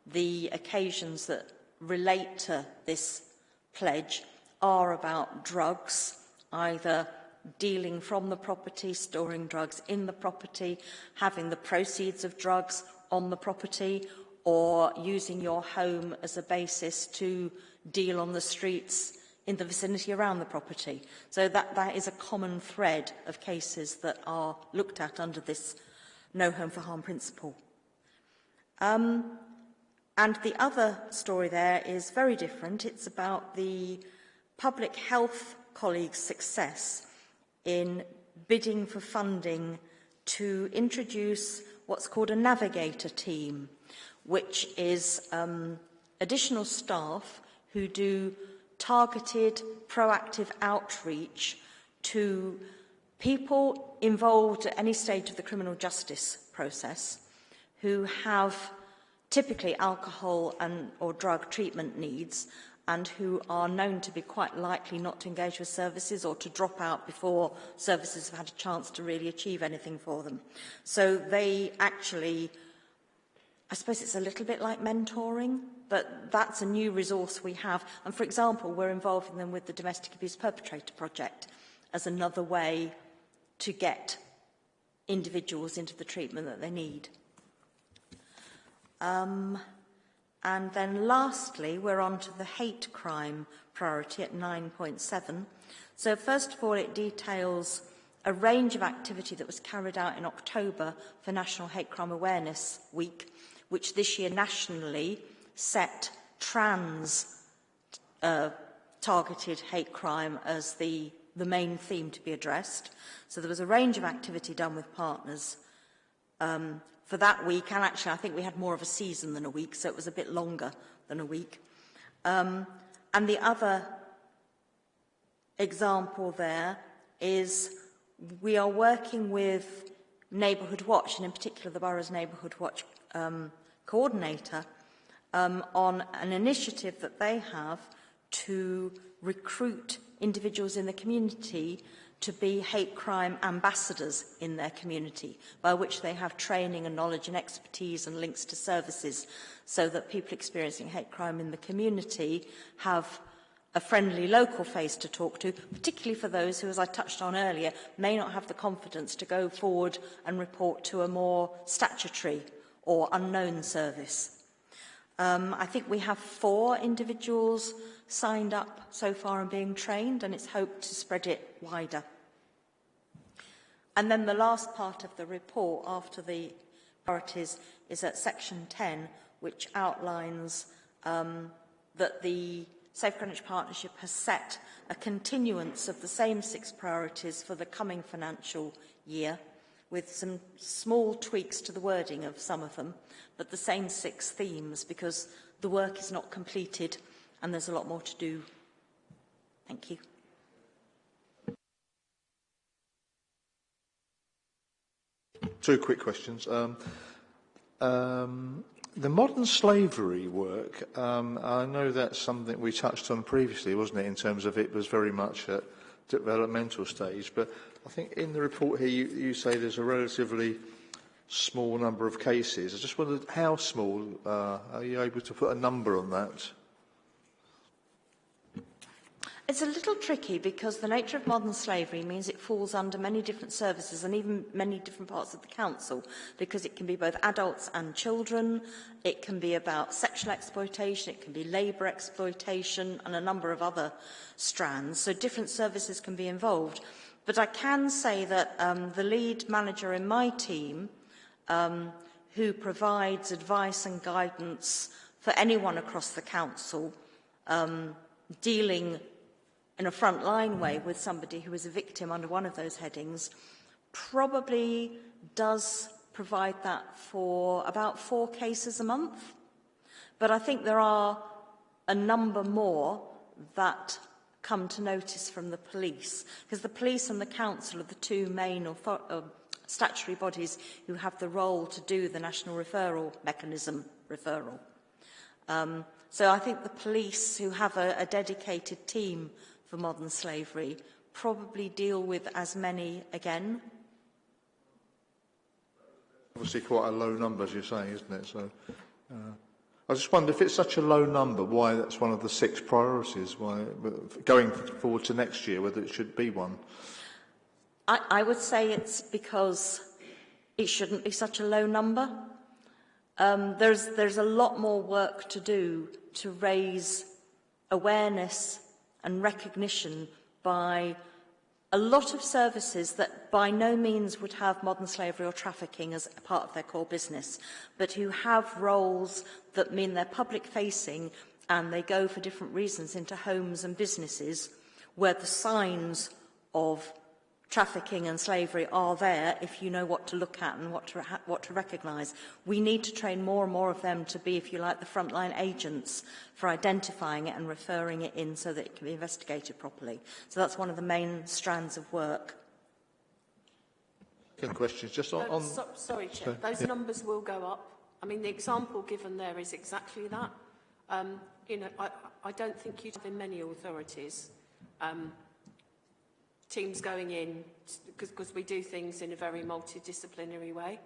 the occasions that relate to this pledge are about drugs, either dealing from the property, storing drugs in the property, having the proceeds of drugs on the property, or using your home as a basis to deal on the streets in the vicinity around the property. So that, that is a common thread of cases that are looked at under this no home for harm principle. Um, And the other story there is very different. It's about the public health colleagues' success in bidding for funding to introduce what's called a navigator team, which is um, additional staff who do targeted, proactive outreach to people involved at any stage of the criminal justice process who have typically alcohol and or drug treatment needs and who are known to be quite likely not to engage with services or to drop out before services have had a chance to really achieve anything for them. So they actually, I suppose it's a little bit like mentoring, but that's a new resource we have. And for example, we're involving them with the Domestic Abuse Perpetrator Project as another way to get individuals into the treatment that they need. Um, and then lastly, we're on to the hate crime priority at 9.7. So first of all, it details a range of activity that was carried out in October for National Hate Crime Awareness Week, which this year nationally set trans uh, targeted hate crime as the, the main theme to be addressed. So there was a range of activity done with partners um, for that week, and actually I think we had more of a season than a week, so it was a bit longer than a week. Um, and the other example there is we are working with Neighbourhood Watch, and in particular the Borough's Neighbourhood Watch um, coordinator, um, on an initiative that they have to recruit individuals in the community to be hate crime ambassadors in their community, by which they have training and knowledge and expertise and links to services, so that people experiencing hate crime in the community have a friendly local face to talk to, particularly for those who, as I touched on earlier, may not have the confidence to go forward and report to a more statutory or unknown service. Um, I think we have four individuals signed up so far and being trained, and it's hoped to spread it wider. And then the last part of the report after the priorities is at section 10, which outlines um, that the Safe Greenwich Partnership has set a continuance of the same six priorities for the coming financial year, with some small tweaks to the wording of some of them, but the same six themes, because the work is not completed and there's a lot more to do. Thank you. Two quick questions. Um, um, the modern slavery work, um, I know that's something we touched on previously, wasn't it, in terms of it was very much at developmental stage, but I think in the report here you, you say there's a relatively small number of cases. I just wondered how small, uh, are you able to put a number on that? It's a little tricky because the nature of modern slavery means it falls under many different services and even many different parts of the council because it can be both adults and children, it can be about sexual exploitation, it can be labour exploitation and a number of other strands. So different services can be involved. But I can say that um, the lead manager in my team um, who provides advice and guidance for anyone across the council um, dealing in a frontline way with somebody who is a victim under one of those headings probably does provide that for about four cases a month. But I think there are a number more that come to notice from the police, because the police and the council are the two main uh, statutory bodies who have the role to do the national referral mechanism referral. Um, so I think the police, who have a, a dedicated team for modern slavery probably deal with as many again? Obviously quite a low number, as you're saying, isn't it? So, uh, I just wonder if it's such a low number, why that's one of the six priorities, why going forward to next year, whether it should be one. I, I would say it's because it shouldn't be such a low number. Um, there's, there's a lot more work to do to raise awareness and recognition by a lot of services that by no means would have modern slavery or trafficking as a part of their core business, but who have roles that mean they're public facing and they go for different reasons into homes and businesses where the signs of trafficking and slavery are there if you know what to look at and what to, what to recognise. We need to train more and more of them to be, if you like, the frontline agents for identifying it and referring it in so that it can be investigated properly. So that's one of the main strands of work. Second question, just on... Uh, on so, sorry, Chair. So, Those yeah. numbers will go up. I mean, the example given there is exactly that. Um, you know, I, I don't think you'd have in many authorities um, teams going in, because we do things in a very multidisciplinary way.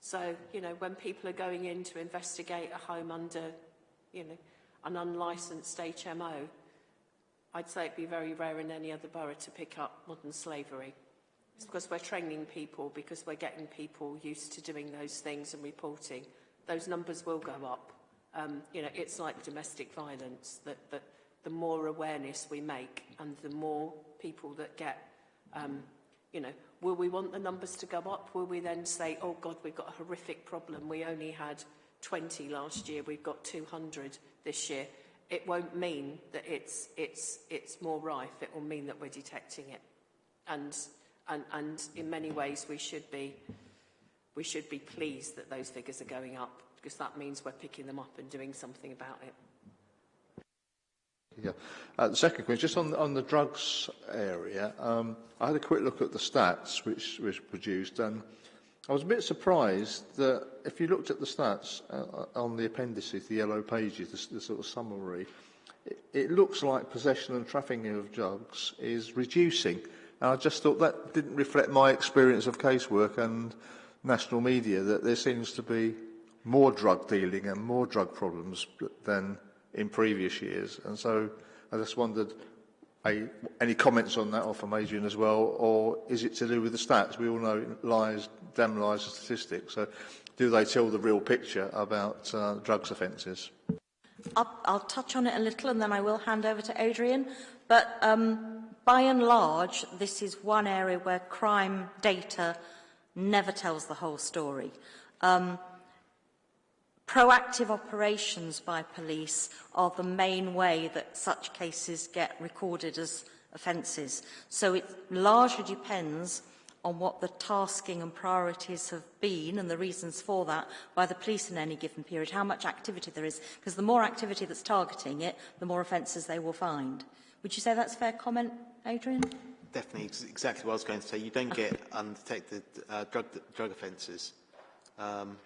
So, you know, when people are going in to investigate a home under, you know, an unlicensed HMO, I'd say it'd be very rare in any other borough to pick up modern slavery. It's because we're training people, because we're getting people used to doing those things and reporting. those numbers will go up. Um, you know, it's like domestic violence, that, that the more awareness we make and the more people that get, um, you know, will we want the numbers to go up? Will we then say, oh God, we've got a horrific problem. We only had 20 last year, we've got 200 this year. It won't mean that it's, it's, it's more rife. It will mean that we're detecting it. And, and, and in many ways, we should be we should be pleased that those figures are going up because that means we're picking them up and doing something about it. Yeah. Uh, the second question, just on, on the drugs area, um, I had a quick look at the stats which was produced and I was a bit surprised that if you looked at the stats uh, on the appendices, the yellow pages, the, the sort of summary, it, it looks like possession and trafficking of drugs is reducing. And I just thought that didn't reflect my experience of casework and national media, that there seems to be more drug dealing and more drug problems than in previous years. And so I just wondered, any comments on that or from Adrian as well, or is it to do with the stats? We all know lies, damn lies statistics. So do they tell the real picture about uh, drugs offences? I'll, I'll touch on it a little and then I will hand over to Adrian. But um, by and large, this is one area where crime data never tells the whole story. Um, Proactive operations by police are the main way that such cases get recorded as offences. So it largely depends on what the tasking and priorities have been and the reasons for that by the police in any given period, how much activity there is, because the more activity that's targeting it, the more offences they will find. Would you say that's a fair comment, Adrian? Definitely, exactly what I was going to say. You don't get undetected uh, drug, drug offences. Um,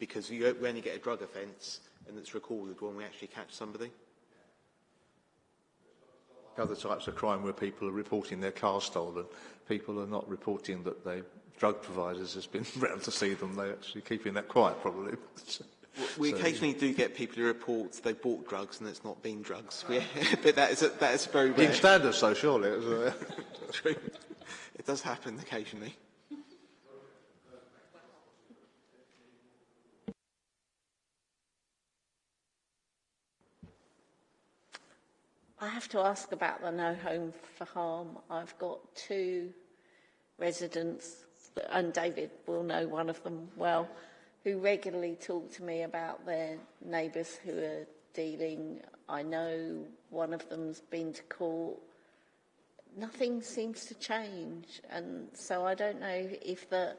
because you only get a drug offence and it's recorded when we actually catch somebody. Other types of crime where people are reporting their car stolen, people are not reporting that they drug providers has been round to see them. They're actually keeping that quiet, probably. We so, occasionally do get people who report they bought drugs and it's not been drugs. We, but that is, a, that is very rare. In standards, so surely. True. It does happen occasionally. I have to ask about the no home for harm. I've got two residents, and David will know one of them well, who regularly talk to me about their neighbours who are dealing. I know one of them's been to court. Nothing seems to change, and so I don't know if that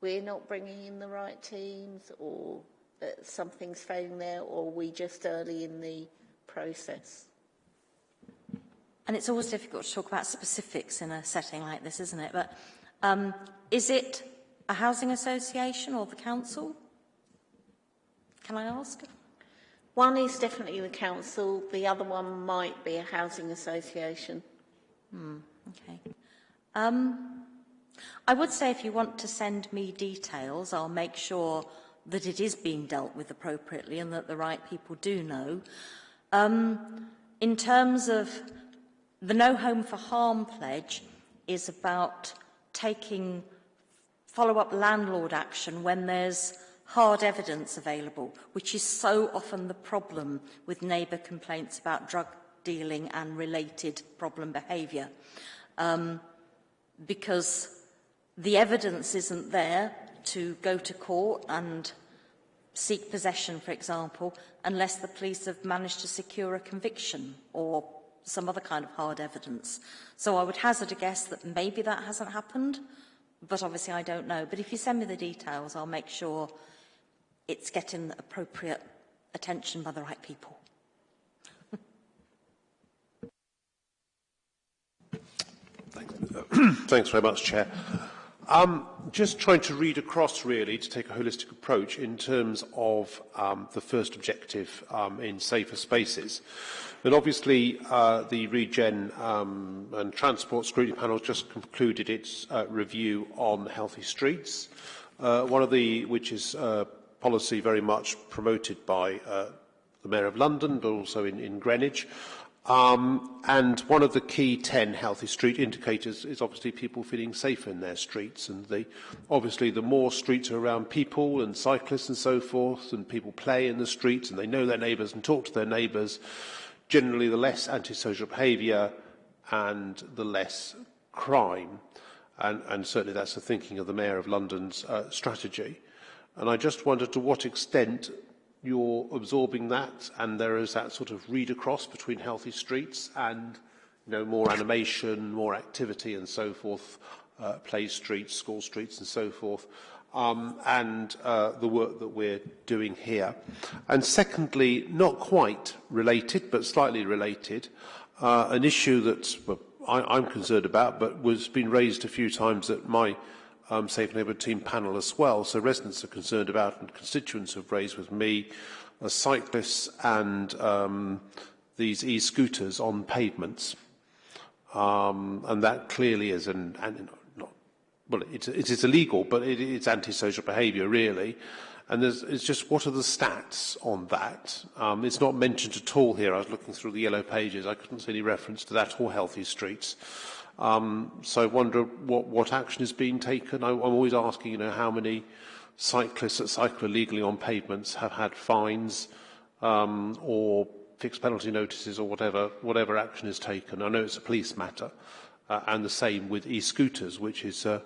we're not bringing in the right teams, or that something's failing there, or we just early in the process. And it's always difficult to talk about specifics in a setting like this, isn't it? But um, is it a housing association or the council? Can I ask? One is definitely the council. The other one might be a housing association. Hmm, okay. Um, I would say if you want to send me details, I'll make sure that it is being dealt with appropriately and that the right people do know. Um, in terms of The No Home for Harm pledge is about taking follow-up landlord action when there's hard evidence available, which is so often the problem with neighbour complaints about drug dealing and related problem behaviour. Um, because the evidence isn't there to go to court and seek possession, for example, unless the police have managed to secure a conviction or some other kind of hard evidence. So I would hazard a guess that maybe that hasn't happened, but obviously I don't know. But if you send me the details, I'll make sure it's getting appropriate attention by the right people. Thanks, uh, Thanks very much, Chair. Um, just trying to read across, really, to take a holistic approach in terms of um, the first objective um, in safer spaces. And obviously, uh, the Regen um, and Transport Scrutiny Panel just concluded its uh, review on healthy streets, uh, one of the which is uh, policy very much promoted by uh, the Mayor of London, but also in, in Greenwich. Um, and one of the key 10 healthy street indicators is obviously people feeling safer in their streets. And the, obviously the more streets are around people and cyclists and so forth, and people play in the streets and they know their neighbours and talk to their neighbours, generally the less antisocial behaviour and the less crime. And, and certainly that's the thinking of the Mayor of London's uh, strategy. And I just wonder to what extent you're absorbing that and there is that sort of read across between healthy streets and you know, more animation, more activity and so forth, uh, play streets, school streets and so forth, um, and uh, the work that we're doing here. And secondly, not quite related, but slightly related, uh, an issue that well, I, I'm concerned about, but was been raised a few times at my um, Safe Neighbourhood Team panel as well. So residents are concerned about and constituents have raised with me uh, cyclists and um, these e-scooters on pavements. Um, and that clearly is an, an not, well, it, it is illegal, but it, it's antisocial behaviour really. And it's just what are the stats on that? Um, it's not mentioned at all here. I was looking through the yellow pages. I couldn't see any reference to that or healthy streets. Um, so I wonder what, what action is being taken. I, I'm always asking, you know, how many cyclists that cycle illegally on pavements have had fines um, or fixed penalty notices or whatever, whatever action is taken. I know it's a police matter. Uh, and the same with e-scooters, which is uh,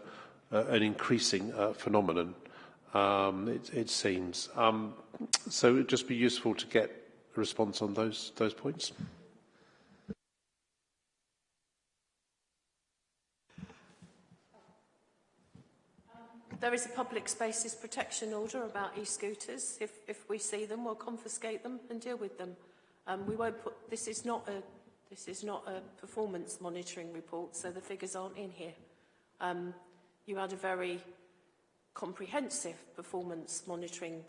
uh, an increasing uh, phenomenon, um, it, it seems. Um, so it would just be useful to get a response on those, those points. There is a public spaces protection order about e-scooters. If, if we see them, we'll confiscate them and deal with them. Um, we won't put, this is not a, this is not a performance monitoring report, so the figures aren't in here. Um, you had a very comprehensive performance monitoring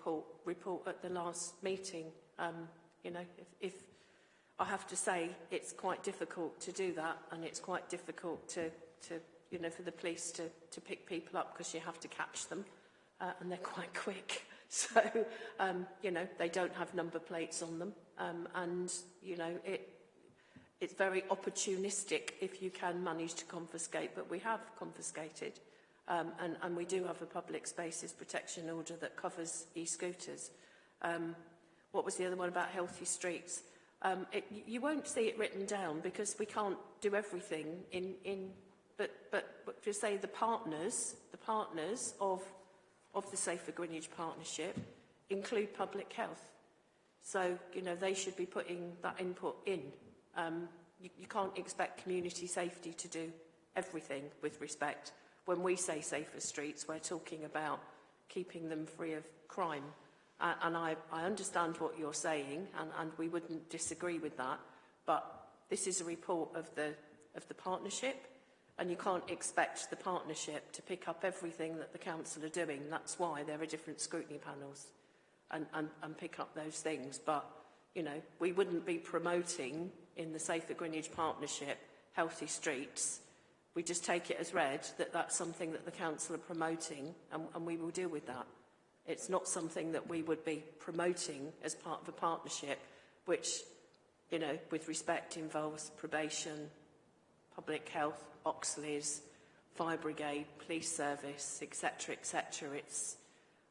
report, at the last meeting. Um, you know, if, if I have to say, it's quite difficult to do that, and it's quite difficult to, to you know, for the police to, to pick people up because you have to catch them uh, and they're quite quick. So, um, you know, they don't have number plates on them. Um, and, you know, it, it's very opportunistic if you can manage to confiscate, but we have confiscated. Um, and, and we do have a public spaces protection order that covers e-scooters. Um, what was the other one about healthy streets? Um, it, you won't see it written down because we can't do everything in, in but, but, but to say the partners, the partners of, of the Safer Greenwich Partnership include public health. So, you know, they should be putting that input in. Um, you, you can't expect community safety to do everything with respect. When we say safer streets, we're talking about keeping them free of crime. Uh, and I, I understand what you're saying, and, and we wouldn't disagree with that. But this is a report of the, of the partnership, and you can't expect the partnership to pick up everything that the council are doing. That's why there are different scrutiny panels and, and, and pick up those things. But, you know, we wouldn't be promoting in the Safer Greenwich Partnership healthy streets. We just take it as read that that's something that the council are promoting and, and we will deal with that. It's not something that we would be promoting as part of a partnership, which, you know, with respect involves probation, public health, Oxleas, fire brigade, police service, etc., etc. It's,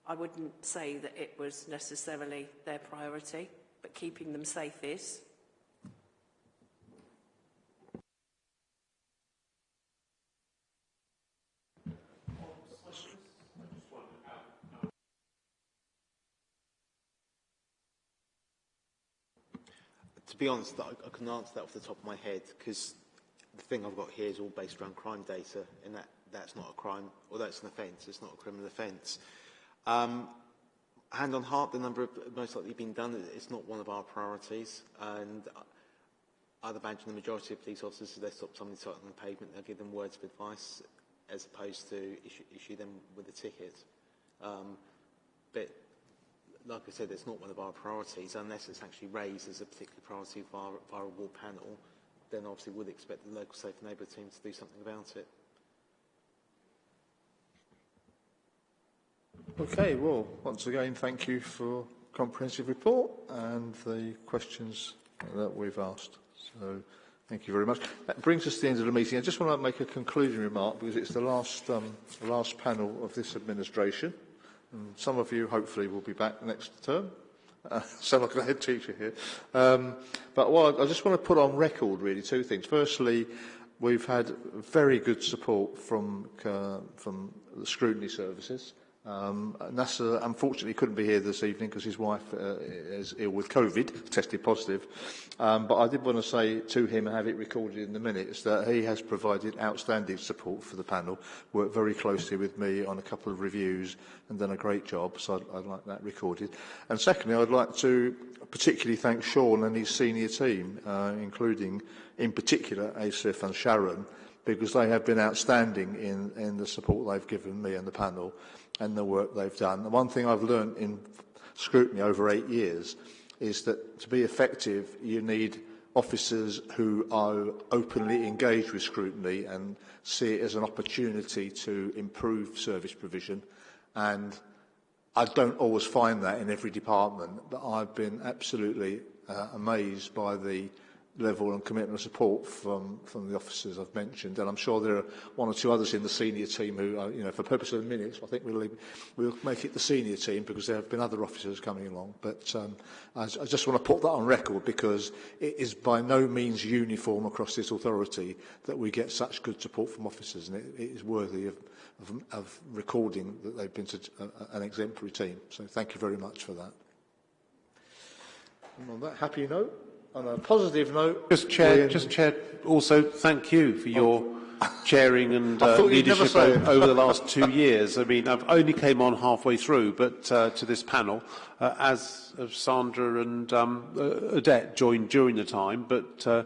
I wouldn't say that it was necessarily their priority, but keeping them safe is. To be honest, I, I can answer that off the top of my head because the thing I've got here is all based around crime data, and that, that's not a crime, or that's an offence, it's not a criminal offence. Um, hand on heart, the number of most likely been done, it's not one of our priorities, and I'd imagine the majority of police officers, if they stop somebody cycling on the pavement, they'll give them words of advice as opposed to issue, issue them with a ticket. Um, but like I said, it's not one of our priorities unless it's actually raised as a particular priority via, via a ward panel then obviously would expect the local safe neighbourhood team to do something about it. Okay, well, once again, thank you for comprehensive report and the questions that we've asked. So, thank you very much. That brings us to the end of the meeting. I just want to make a concluding remark because it's the last, um, the last panel of this administration. And some of you, hopefully, will be back next term. Uh, sound like a head teacher here. Um, but what I, I just want to put on record really two things. Firstly, we've had very good support from, uh, from the scrutiny services. Um, Nasser unfortunately couldn't be here this evening because his wife uh, is ill with COVID, tested positive. Um, but I did want to say to him and have it recorded in the minutes that he has provided outstanding support for the panel, worked very closely with me on a couple of reviews and done a great job. So I'd, I'd like that recorded. And secondly, I'd like to particularly thank Sean and his senior team, uh, including in particular Asif and Sharon, because they have been outstanding in, in the support they've given me and the panel and the work they've done. The one thing I've learned in scrutiny over eight years is that to be effective, you need officers who are openly engaged with scrutiny and see it as an opportunity to improve service provision. And I don't always find that in every department, but I've been absolutely uh, amazed by the level and commitment and support from, from the officers I've mentioned. And I'm sure there are one or two others in the senior team who, are, you know, for purpose of the minutes, I think we'll, we'll make it the senior team because there have been other officers coming along. But um, I, I just want to put that on record because it is by no means uniform across this authority that we get such good support from officers. And it, it is worthy of, of, of recording that they've been such a, an exemplary team. So thank you very much for that. And on that happy note, on a positive note... Just Chair, just Chair, also thank you for your chairing and uh, leadership over the last two years. I mean, I've only came on halfway through, but uh, to this panel, uh, as Sandra and um, uh, Odette joined during the time, but uh,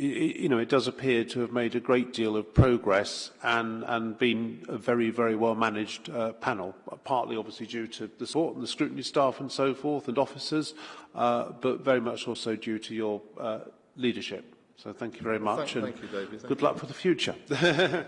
you know, it does appear to have made a great deal of progress and, and been a very, very well managed uh, panel, partly obviously due to the support and the scrutiny staff and so forth and officers, uh, but very much also due to your uh, leadership. So thank you very much. Thank, and thank you, David. Thank good you. luck for the future.